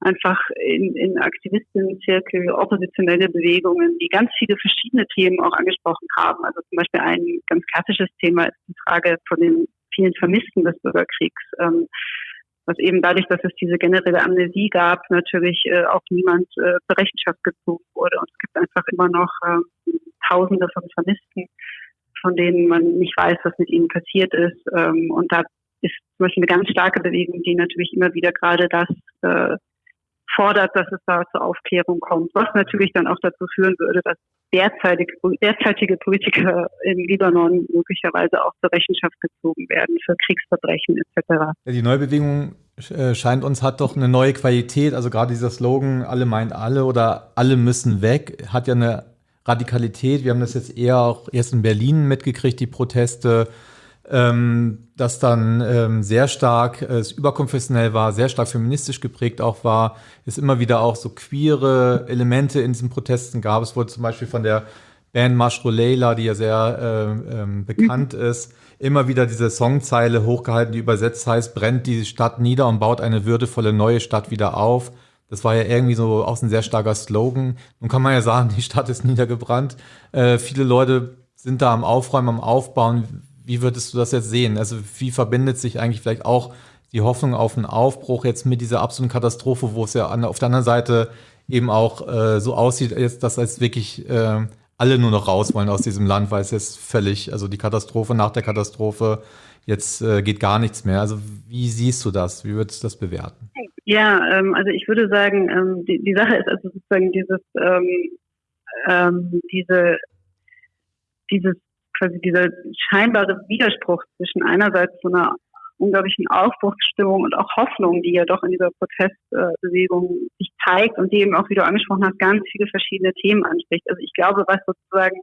einfach in, in Aktivistinnenzirkel oppositionelle Bewegungen, die ganz viele verschiedene Themen auch angesprochen haben. Also zum Beispiel ein ganz klassisches Thema ist die Frage von den vielen Vermissten des Bürgerkriegs. Ähm, was eben dadurch, dass es diese generelle Amnesie gab, natürlich äh, auch niemand äh, zur Rechenschaft gezogen wurde. Und es gibt einfach immer noch äh, Tausende von Vermissten, von denen man nicht weiß, was mit ihnen passiert ist. Ähm, und da ist zum Beispiel eine ganz starke Bewegung, die natürlich immer wieder gerade das äh, fordert, dass es da zur Aufklärung kommt, was natürlich dann auch dazu führen würde, dass derzeitige, derzeitige Politiker im Libanon möglicherweise auch zur Rechenschaft gezogen werden für Kriegsverbrechen etc.
Die neue Bewegung äh, scheint uns hat doch eine neue Qualität. Also gerade dieser Slogan, alle meint alle oder alle müssen weg, hat ja eine Radikalität. Wir haben das jetzt eher auch erst in Berlin mitgekriegt, die Proteste ähm, das dann ähm, sehr stark äh, überkonfessionell war, sehr stark feministisch geprägt auch war, es immer wieder auch so queere Elemente in diesen Protesten gab. Es wurde zum Beispiel von der Band Mashro Leila, die ja sehr äh, ähm, bekannt mhm. ist, immer wieder diese Songzeile hochgehalten, die übersetzt heißt, brennt die Stadt nieder und baut eine würdevolle neue Stadt wieder auf. Das war ja irgendwie so auch ein sehr starker Slogan. Nun kann man ja sagen, die Stadt ist niedergebrannt. Äh, viele Leute sind da am Aufräumen, am Aufbauen. Wie würdest du das jetzt sehen? Also wie verbindet sich eigentlich vielleicht auch die Hoffnung auf einen Aufbruch jetzt mit dieser absoluten Katastrophe, wo es ja an, auf der anderen Seite eben auch äh, so aussieht, jetzt, dass jetzt wirklich äh, alle nur noch raus wollen aus diesem Land, weil es jetzt völlig, also die Katastrophe nach der Katastrophe, jetzt äh, geht gar nichts mehr. Also wie siehst du das? Wie würdest du das bewerten?
Ja, ähm, also ich würde sagen, ähm, die, die Sache ist also sozusagen dieses, ähm, ähm, diese, dieses quasi dieser scheinbare Widerspruch zwischen einerseits so einer unglaublichen Aufbruchsstimmung und auch Hoffnung, die ja doch in dieser Protestbewegung sich zeigt und die eben auch, wie du angesprochen hast, ganz viele verschiedene Themen anspricht. Also ich glaube, was sozusagen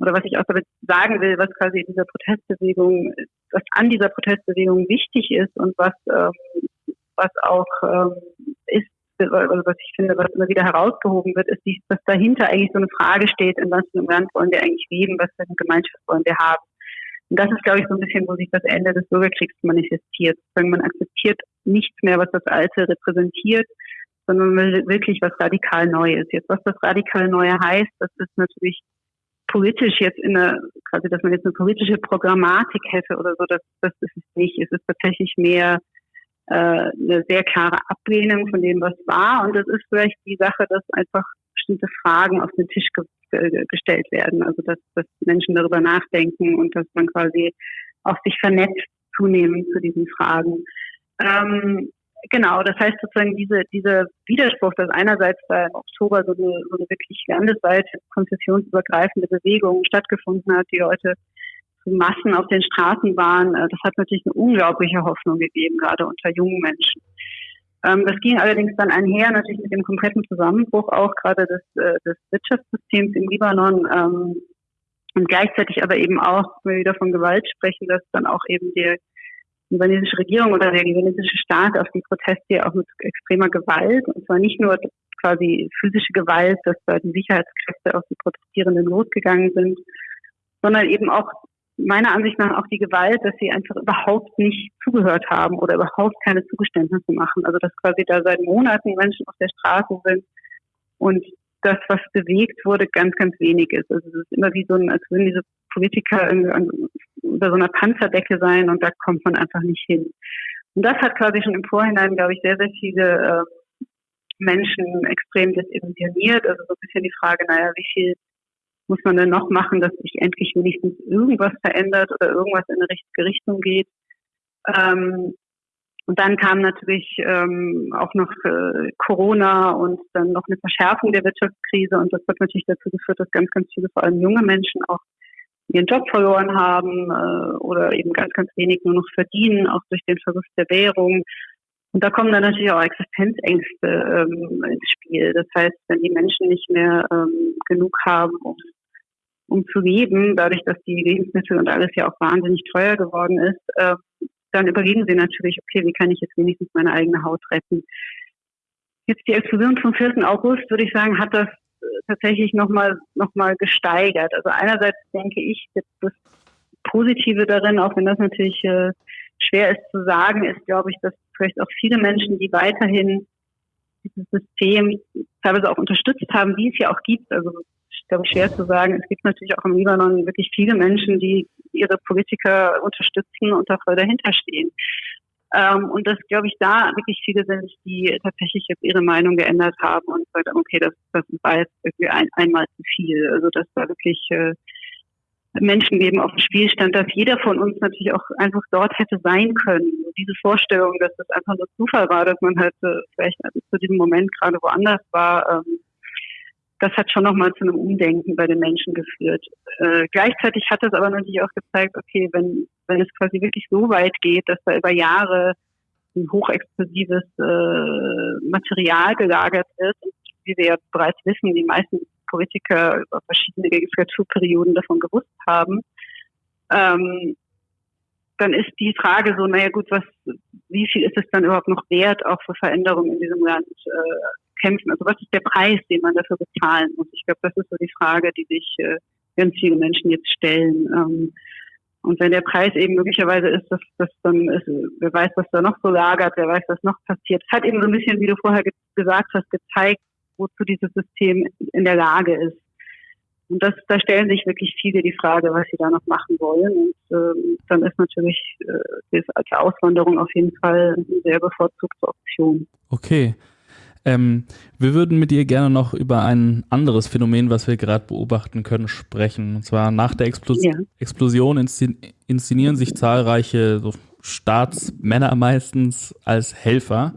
oder was ich auch damit sagen will, was quasi in dieser Protestbewegung, was an dieser Protestbewegung wichtig ist und was ähm, was auch ähm, ist, also was ich finde, was immer wieder herausgehoben wird, ist, dass dahinter eigentlich so eine Frage steht, in was für einem Land wollen wir eigentlich leben, was für eine Gemeinschaft wollen wir haben. Und das ist, glaube ich, so ein bisschen, wo sich das Ende des Bürgerkriegs manifestiert. Man akzeptiert nichts mehr, was das Alte repräsentiert, sondern man will wirklich was radikal Neues. Jetzt, was das radikal Neue heißt, das ist natürlich politisch jetzt in einer, quasi, dass man jetzt eine politische Programmatik hätte oder so, das, das ist es nicht. Es ist tatsächlich mehr äh, eine sehr klare Ablehnung von dem, was war. Und das ist vielleicht die Sache, dass einfach bestimmte Fragen auf den Tisch ge ge gestellt werden. Also dass, dass Menschen darüber nachdenken und dass man quasi auch sich vernetzt zunehmend zu diesen Fragen. Ähm, genau, das heißt sozusagen diese, dieser Widerspruch, dass einerseits da im Oktober so eine, so eine wirklich landesweite konfessionsübergreifende Bewegung stattgefunden hat, die Leute Massen auf den Straßen waren, äh, das hat natürlich eine unglaubliche Hoffnung gegeben, gerade unter jungen Menschen. Ähm, das ging allerdings dann einher natürlich mit dem kompletten Zusammenbruch auch gerade des, äh, des Wirtschaftssystems im Libanon. Ähm, Und gleichzeitig aber eben auch, wenn wir wieder von Gewalt sprechen, dass dann auch eben die libanesische Regierung oder der libanesische Staat auf die Proteste auch mit extremer Gewalt, und zwar nicht nur quasi physische Gewalt, dass da die Sicherheitskräfte auf die Protestierenden losgegangen sind, sondern eben auch meiner Ansicht nach auch die Gewalt, dass sie einfach überhaupt nicht zugehört haben oder überhaupt keine Zugeständnisse machen. Also dass quasi da seit Monaten Menschen auf der Straße sind und das, was bewegt wurde, ganz, ganz wenig ist. Also es ist immer wie so ein, als würden diese Politiker über so einer Panzerdecke sein und da kommt man einfach nicht hin. Und das hat quasi schon im Vorhinein, glaube ich, sehr, sehr viele äh, Menschen extrem desillusioniert. Also so ein bisschen die Frage, naja, wie viel muss man denn noch machen, dass sich endlich wenigstens irgendwas verändert oder irgendwas in eine richtige Richtung geht. Ähm, und dann kam natürlich ähm, auch noch äh, Corona und dann noch eine Verschärfung der Wirtschaftskrise und das hat natürlich dazu geführt, dass ganz, ganz viele, vor allem junge Menschen, auch ihren Job verloren haben äh, oder eben ganz, ganz wenig nur noch verdienen, auch durch den Verlust der Währung. Und da kommen dann natürlich auch Existenzängste ähm, ins Spiel. Das heißt, wenn die Menschen nicht mehr ähm, genug haben, um um zu leben, dadurch, dass die Lebensmittel und alles ja auch wahnsinnig teuer geworden ist, äh, dann überlegen sie natürlich, okay, wie kann ich jetzt wenigstens meine eigene Haut retten? Jetzt die Explosion vom 4. August, würde ich sagen, hat das äh, tatsächlich nochmal noch mal gesteigert. Also einerseits denke ich, das Positive darin, auch wenn das natürlich äh, schwer ist zu sagen, ist, glaube ich, dass vielleicht auch viele Menschen, die weiterhin dieses System teilweise auch unterstützt haben, wie es ja auch gibt. Also glaube ich, schwer zu sagen. Es gibt natürlich auch im Libanon wirklich viele Menschen, die ihre Politiker unterstützen und da voll dahinter stehen. Ähm, und das, glaube ich, da wirklich viele sind, die tatsächlich jetzt ihre Meinung geändert haben und gesagt haben, okay, das, das war jetzt irgendwie ein, einmal zu viel. Also dass da wirklich äh, Menschen geben auf dem Spielstand, dass jeder von uns natürlich auch einfach dort hätte sein können. Diese Vorstellung, dass das einfach nur Zufall war, dass man halt äh, vielleicht zu diesem Moment gerade woanders war, ähm, das hat schon nochmal zu einem Umdenken bei den Menschen geführt. Äh, gleichzeitig hat es aber natürlich auch gezeigt, okay, wenn, wenn es quasi wirklich so weit geht, dass da über Jahre ein hochexplosives äh, Material gelagert wird, wie wir ja bereits wissen, die meisten Politiker über verschiedene Legislaturperioden davon gewusst haben, ähm, dann ist die Frage so, naja gut, was, wie viel ist es dann überhaupt noch wert, auch für Veränderungen in diesem Land äh, kämpfen? Also was ist der Preis, den man dafür bezahlen muss? Ich glaube, das ist so die Frage, die sich äh, ganz viele Menschen jetzt stellen. Ähm, und wenn der Preis eben möglicherweise ist, dass das dann ist, wer weiß, was da noch so lagert, wer weiß, was noch passiert. Es hat eben so ein bisschen, wie du vorher ge gesagt hast, gezeigt, wozu dieses System in der Lage ist. Und das, da stellen sich wirklich viele die Frage, was sie da noch machen wollen. Und ähm, dann ist natürlich äh, als Auswanderung auf jeden Fall eine sehr bevorzugte Option.
Okay. Ähm, wir würden mit dir gerne noch über ein anderes Phänomen, was wir gerade beobachten können, sprechen. Und zwar nach der Explos ja. Explosion inszenieren sich zahlreiche so Staatsmänner meistens als Helfer.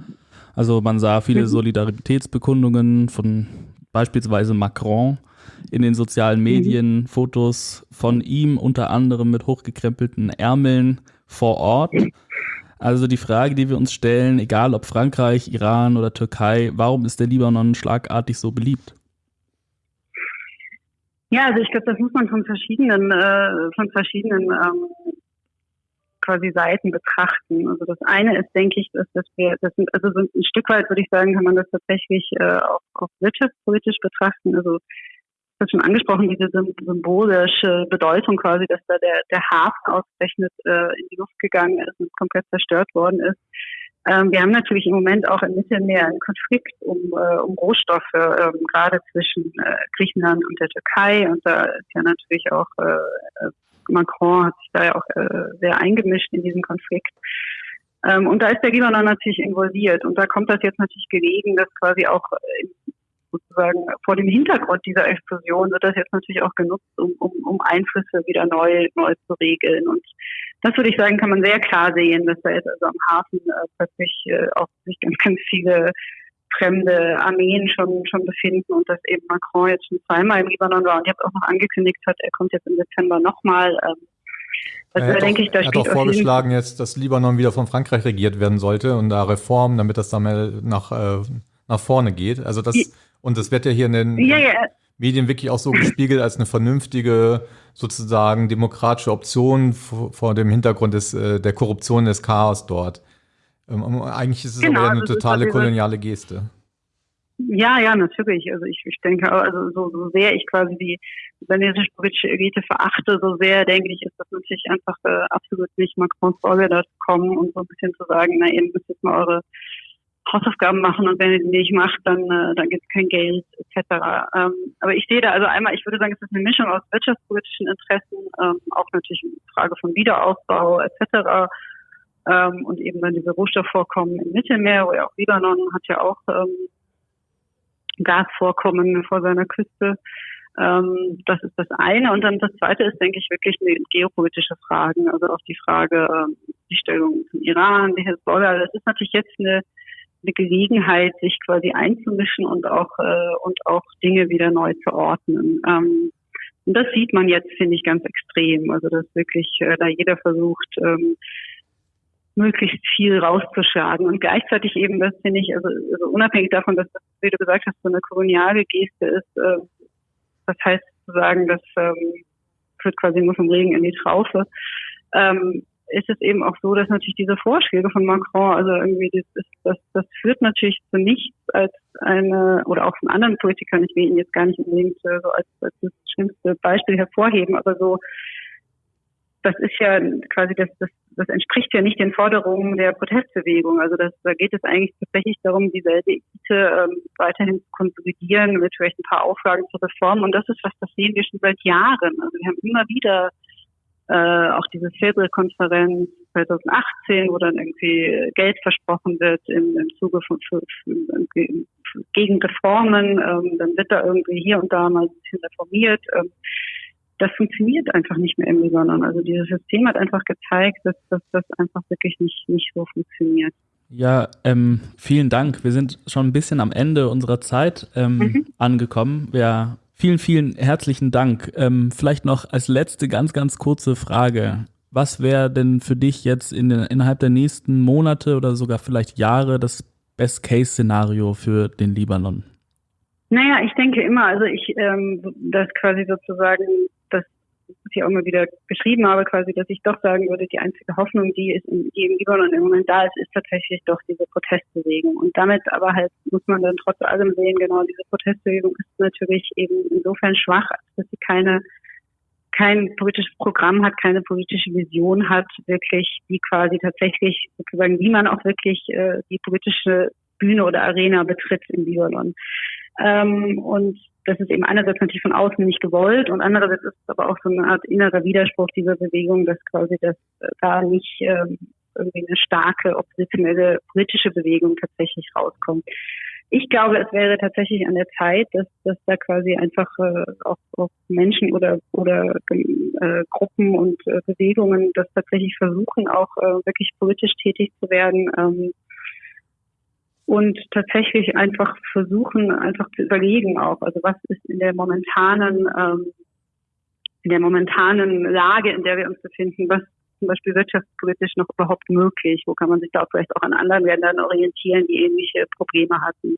Also man sah viele mhm. Solidaritätsbekundungen von beispielsweise Macron in den sozialen mhm. Medien, mhm. Fotos von ihm unter anderem mit hochgekrempelten Ärmeln vor Ort. Also die Frage, die wir uns stellen, egal ob Frankreich, Iran oder Türkei, warum ist der Libanon schlagartig so beliebt?
Ja, also ich glaube, das muss man von verschiedenen, äh, von verschiedenen ähm, quasi Seiten betrachten. Also das eine ist, denke ich, dass, dass wir, das sind, also so ein Stück weit würde ich sagen, kann man das tatsächlich äh, auch, auch wirtschaftspolitisch betrachten. Also das schon angesprochen, diese symbolische Bedeutung quasi, dass da der, der Hafen ausgerechnet äh, in die Luft gegangen ist und komplett zerstört worden ist. Ähm, wir haben natürlich im Moment auch im Mittelmeer einen Konflikt um, äh, um Rohstoffe, ähm, gerade zwischen äh, Griechenland und der Türkei. Und da ist ja natürlich auch äh, Macron hat sich da ja auch äh, sehr eingemischt in diesen Konflikt. Ähm, und da ist der Libanon natürlich involviert. Und da kommt das jetzt natürlich gelegen, dass quasi auch sozusagen vor dem Hintergrund dieser Explosion wird das jetzt natürlich auch genutzt, um, um, um Einflüsse wieder neu, neu zu regeln. Und das würde ich sagen, kann man sehr klar sehen, dass da jetzt also am Hafen äh, plötzlich äh, auch sich ganz, ganz viele fremde Armeen schon, schon befinden und dass eben Macron jetzt schon zweimal im Libanon war und jetzt auch noch angekündigt hat, er kommt jetzt im Dezember nochmal. Ähm,
also er hat, denke auch, ich, da er hat auch vorgeschlagen jetzt, dass Libanon wieder von Frankreich regiert werden sollte und da Reformen, damit das dann mal nach, äh, nach vorne geht. Also das, und das wird ja hier in den,
ja, ja.
Medien wirklich auch so gespiegelt als eine vernünftige, sozusagen demokratische Option vor dem Hintergrund des, äh, der Korruption des Chaos dort. Ähm, eigentlich ist es genau, aber eine also totale koloniale Geste.
Ja, ja, natürlich. Also ich, ich denke, also so, so sehr ich quasi die politische Elite verachte, so sehr denke ich, ist das natürlich einfach äh, absolut nicht Macrons Sorge, da zu kommen und so ein bisschen zu sagen, na, ihr müsst jetzt mal eure Hausaufgaben machen und wenn ihr die nicht macht, dann, äh, dann gibt es kein Geld etc. Ähm, aber ich sehe da also einmal, ich würde sagen, es ist eine Mischung aus wirtschaftspolitischen Interessen, ähm, auch natürlich eine Frage von Wiederaufbau etc. Ähm, und eben dann diese Rohstoffvorkommen im Mittelmeer, wo ja auch Libanon hat ja auch ähm, Gasvorkommen vor seiner Küste. Ähm, das ist das eine. Und dann das zweite ist, denke ich, wirklich eine geopolitische Fragen. Also auch die Frage, ähm, die Stellung zum Iran, die Hezbollah. Das ist natürlich jetzt eine eine Gelegenheit, sich quasi einzumischen und auch äh, und auch Dinge wieder neu zu ordnen. Ähm, und das sieht man jetzt, finde ich, ganz extrem. Also dass wirklich äh, da jeder versucht, ähm, möglichst viel rauszuschlagen. Und gleichzeitig eben, das finde ich, also, also unabhängig davon, dass das, wie du gesagt hast, so eine koloniale Geste ist, äh, das heißt zu sagen, das ähm, führt quasi nur vom Regen in die Traufe. Ähm, ist es eben auch so, dass natürlich diese Vorschläge von Macron, also irgendwie das, das, das führt natürlich zu nichts als eine, oder auch von anderen Politikern, ich will ihn jetzt gar nicht unbedingt äh, so als, als das schlimmste Beispiel hervorheben, aber so, das ist ja quasi, das, das, das entspricht ja nicht den Forderungen der Protestbewegung. Also das, da geht es eigentlich tatsächlich darum, dieselbe Elite ähm, weiterhin zu konsolidieren mit vielleicht ein paar Auflagen zur Reform. Und das ist was, das sehen wir schon seit Jahren. Also wir haben immer wieder äh, auch diese Februar-Konferenz 2018, wo dann irgendwie Geld versprochen wird im, im Zuge von für, für, gegen Reformen, ähm, dann wird da irgendwie hier und da mal ein bisschen reformiert. Ähm, das funktioniert einfach nicht mehr im Libanon. Also dieses System hat einfach gezeigt, dass, dass das einfach wirklich nicht, nicht so funktioniert.
Ja, ähm, vielen Dank. Wir sind schon ein bisschen am Ende unserer Zeit ähm, mhm. angekommen. Wir Vielen, vielen herzlichen Dank. Ähm, vielleicht noch als letzte ganz, ganz kurze Frage. Was wäre denn für dich jetzt in innerhalb der nächsten Monate oder sogar vielleicht Jahre das Best-Case-Szenario für den Libanon?
Naja, ich denke immer, also ich, ähm, das quasi sozusagen was ich auch immer wieder geschrieben habe, quasi, dass ich doch sagen würde, die einzige Hoffnung, die, ist die im Libanon im Moment da ist, ist tatsächlich doch diese Protestbewegung. Und damit aber halt muss man dann trotz allem sehen, genau, diese Protestbewegung ist natürlich eben insofern schwach, dass sie keine kein politisches Programm hat, keine politische Vision hat, wirklich, die quasi tatsächlich sozusagen, wie man auch wirklich äh, die politische Bühne oder Arena betritt im Libanon. Ähm, und das ist eben einerseits natürlich von außen nicht gewollt und andererseits ist es aber auch so eine Art innerer Widerspruch dieser Bewegung, dass quasi das äh, da nicht ähm, irgendwie eine starke oppositionelle politische Bewegung tatsächlich rauskommt. Ich glaube, es wäre tatsächlich an der Zeit, dass, dass da quasi einfach äh, auch, auch Menschen oder oder äh, Gruppen und äh, Bewegungen das tatsächlich versuchen, auch äh, wirklich politisch tätig zu werden. Ähm, und tatsächlich einfach versuchen, einfach zu überlegen auch, also was ist in der momentanen, ähm, in der momentanen Lage, in der wir uns befinden, was zum Beispiel wirtschaftspolitisch noch überhaupt möglich? Wo kann man sich da vielleicht auch an anderen Ländern orientieren, die ähnliche Probleme hatten?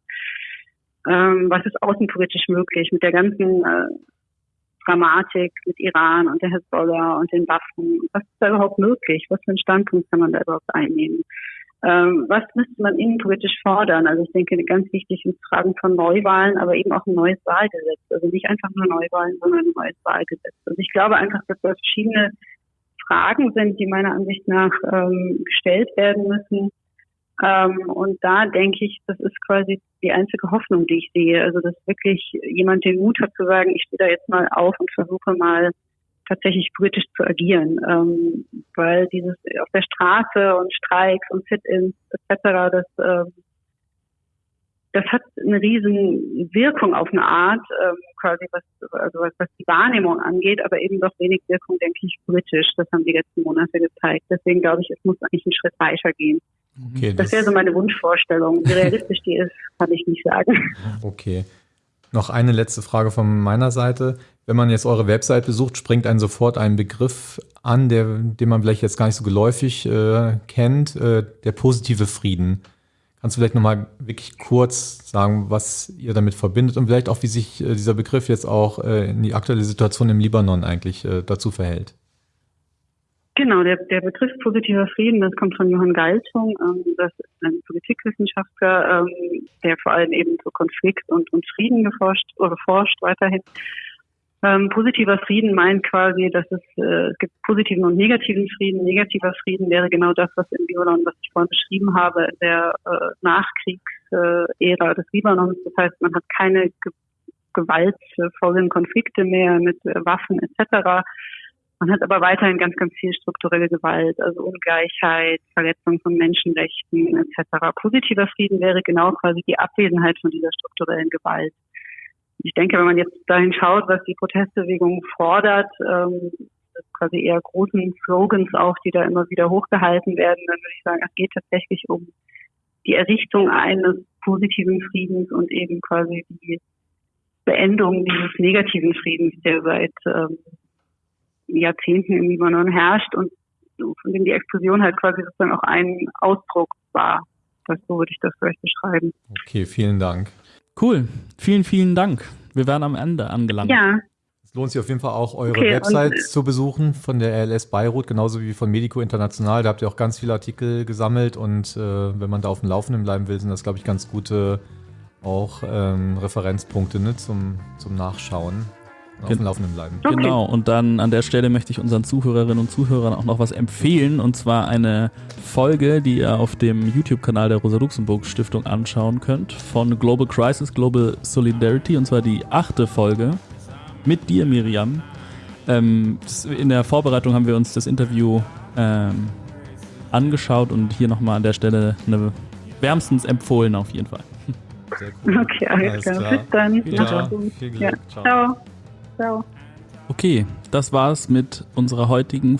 Ähm, was ist außenpolitisch möglich mit der ganzen äh, Dramatik mit Iran und der Hezbollah und den Waffen? Was ist da überhaupt möglich? Was für einen Standpunkt kann man da überhaupt einnehmen? Ähm, was müsste man innenpolitisch fordern? Also ich denke, ganz wichtig sind Fragen von Neuwahlen, aber eben auch ein neues Wahlgesetz. Also nicht einfach nur Neuwahlen, sondern ein neues Wahlgesetz. Also ich glaube einfach, dass das verschiedene Fragen sind, die meiner Ansicht nach ähm, gestellt werden müssen. Ähm, und da denke ich, das ist quasi die einzige Hoffnung, die ich sehe. Also dass wirklich jemand den Mut hat zu sagen, ich stehe da jetzt mal auf und versuche mal tatsächlich politisch zu agieren, ähm, weil dieses auf der Straße und Streiks und Sit-ins etc. das ähm, das hat eine riesen Wirkung auf eine Art, ähm, quasi was, also was, was die Wahrnehmung angeht, aber eben doch wenig Wirkung, denke ich, politisch. Das haben die letzten Monate gezeigt. Deswegen glaube ich, es muss eigentlich einen Schritt weitergehen. Okay, das, das wäre so meine Wunschvorstellung. Wie realistisch die ist, kann ich nicht sagen.
Okay. Noch eine letzte Frage von meiner Seite. Wenn man jetzt eure Website besucht, springt einen sofort ein Begriff an, der, den man vielleicht jetzt gar nicht so geläufig äh, kennt, äh, der positive Frieden. Kannst du vielleicht nochmal wirklich kurz sagen, was ihr damit verbindet und vielleicht auch, wie sich äh, dieser Begriff jetzt auch äh, in die aktuelle Situation im Libanon eigentlich äh, dazu verhält?
Genau, der, der Begriff positiver Frieden, das kommt von Johann Galtung. Ähm, das ist ein Politikwissenschaftler, ähm, der vor allem eben zu Konflikt und, und Frieden geforscht oder forscht weiterhin. Ähm, positiver Frieden meint quasi, dass es, äh, es gibt positiven und negativen Frieden. Negativer Frieden wäre genau das, was im Libanon, was ich vorhin beschrieben habe, in der äh, Nachkriegsära des Libanons. Das heißt, man hat keine ge gewaltvollen Konflikte mehr mit äh, Waffen etc. Man hat aber weiterhin ganz, ganz viel strukturelle Gewalt, also Ungleichheit, Verletzung von Menschenrechten etc. Positiver Frieden wäre genau quasi die Abwesenheit von dieser strukturellen Gewalt ich denke, wenn man jetzt dahin schaut, was die Protestbewegung fordert, ähm, quasi eher großen Slogans auch, die da immer wieder hochgehalten werden, dann würde ich sagen, es geht tatsächlich um die Errichtung eines positiven Friedens und eben quasi die Beendung dieses negativen Friedens, der seit ähm, Jahrzehnten im Libanon herrscht und von dem die Explosion halt quasi sozusagen auch ein Ausdruck war. Das, so würde ich das vielleicht beschreiben.
Okay, vielen Dank.
Cool. Vielen, vielen Dank. Wir werden am Ende angelangt.
Ja.
Es lohnt sich auf jeden Fall auch, eure okay, Website zu besuchen von der RLS Beirut, genauso wie von Medico International. Da habt ihr auch ganz viele Artikel gesammelt und äh, wenn man da auf dem Laufenden bleiben will, sind das, glaube ich, ganz gute auch ähm, Referenzpunkte ne, zum, zum Nachschauen auf dem Laufenden bleiben.
Okay. Genau, und dann an der Stelle möchte ich unseren Zuhörerinnen und Zuhörern auch noch was empfehlen, und zwar eine Folge, die ihr auf dem YouTube-Kanal der Rosa-Luxemburg-Stiftung anschauen könnt, von Global Crisis, Global Solidarity, und zwar die achte Folge mit dir, Miriam. Ähm, in der Vorbereitung haben wir uns das Interview ähm, angeschaut und hier nochmal an der Stelle eine wärmstens empfohlen auf jeden Fall.
Sehr cool. Okay, alles, alles klar. Bis dann. Ja, ja. Ciao.
Ciao. Okay, das war's mit unserer heutigen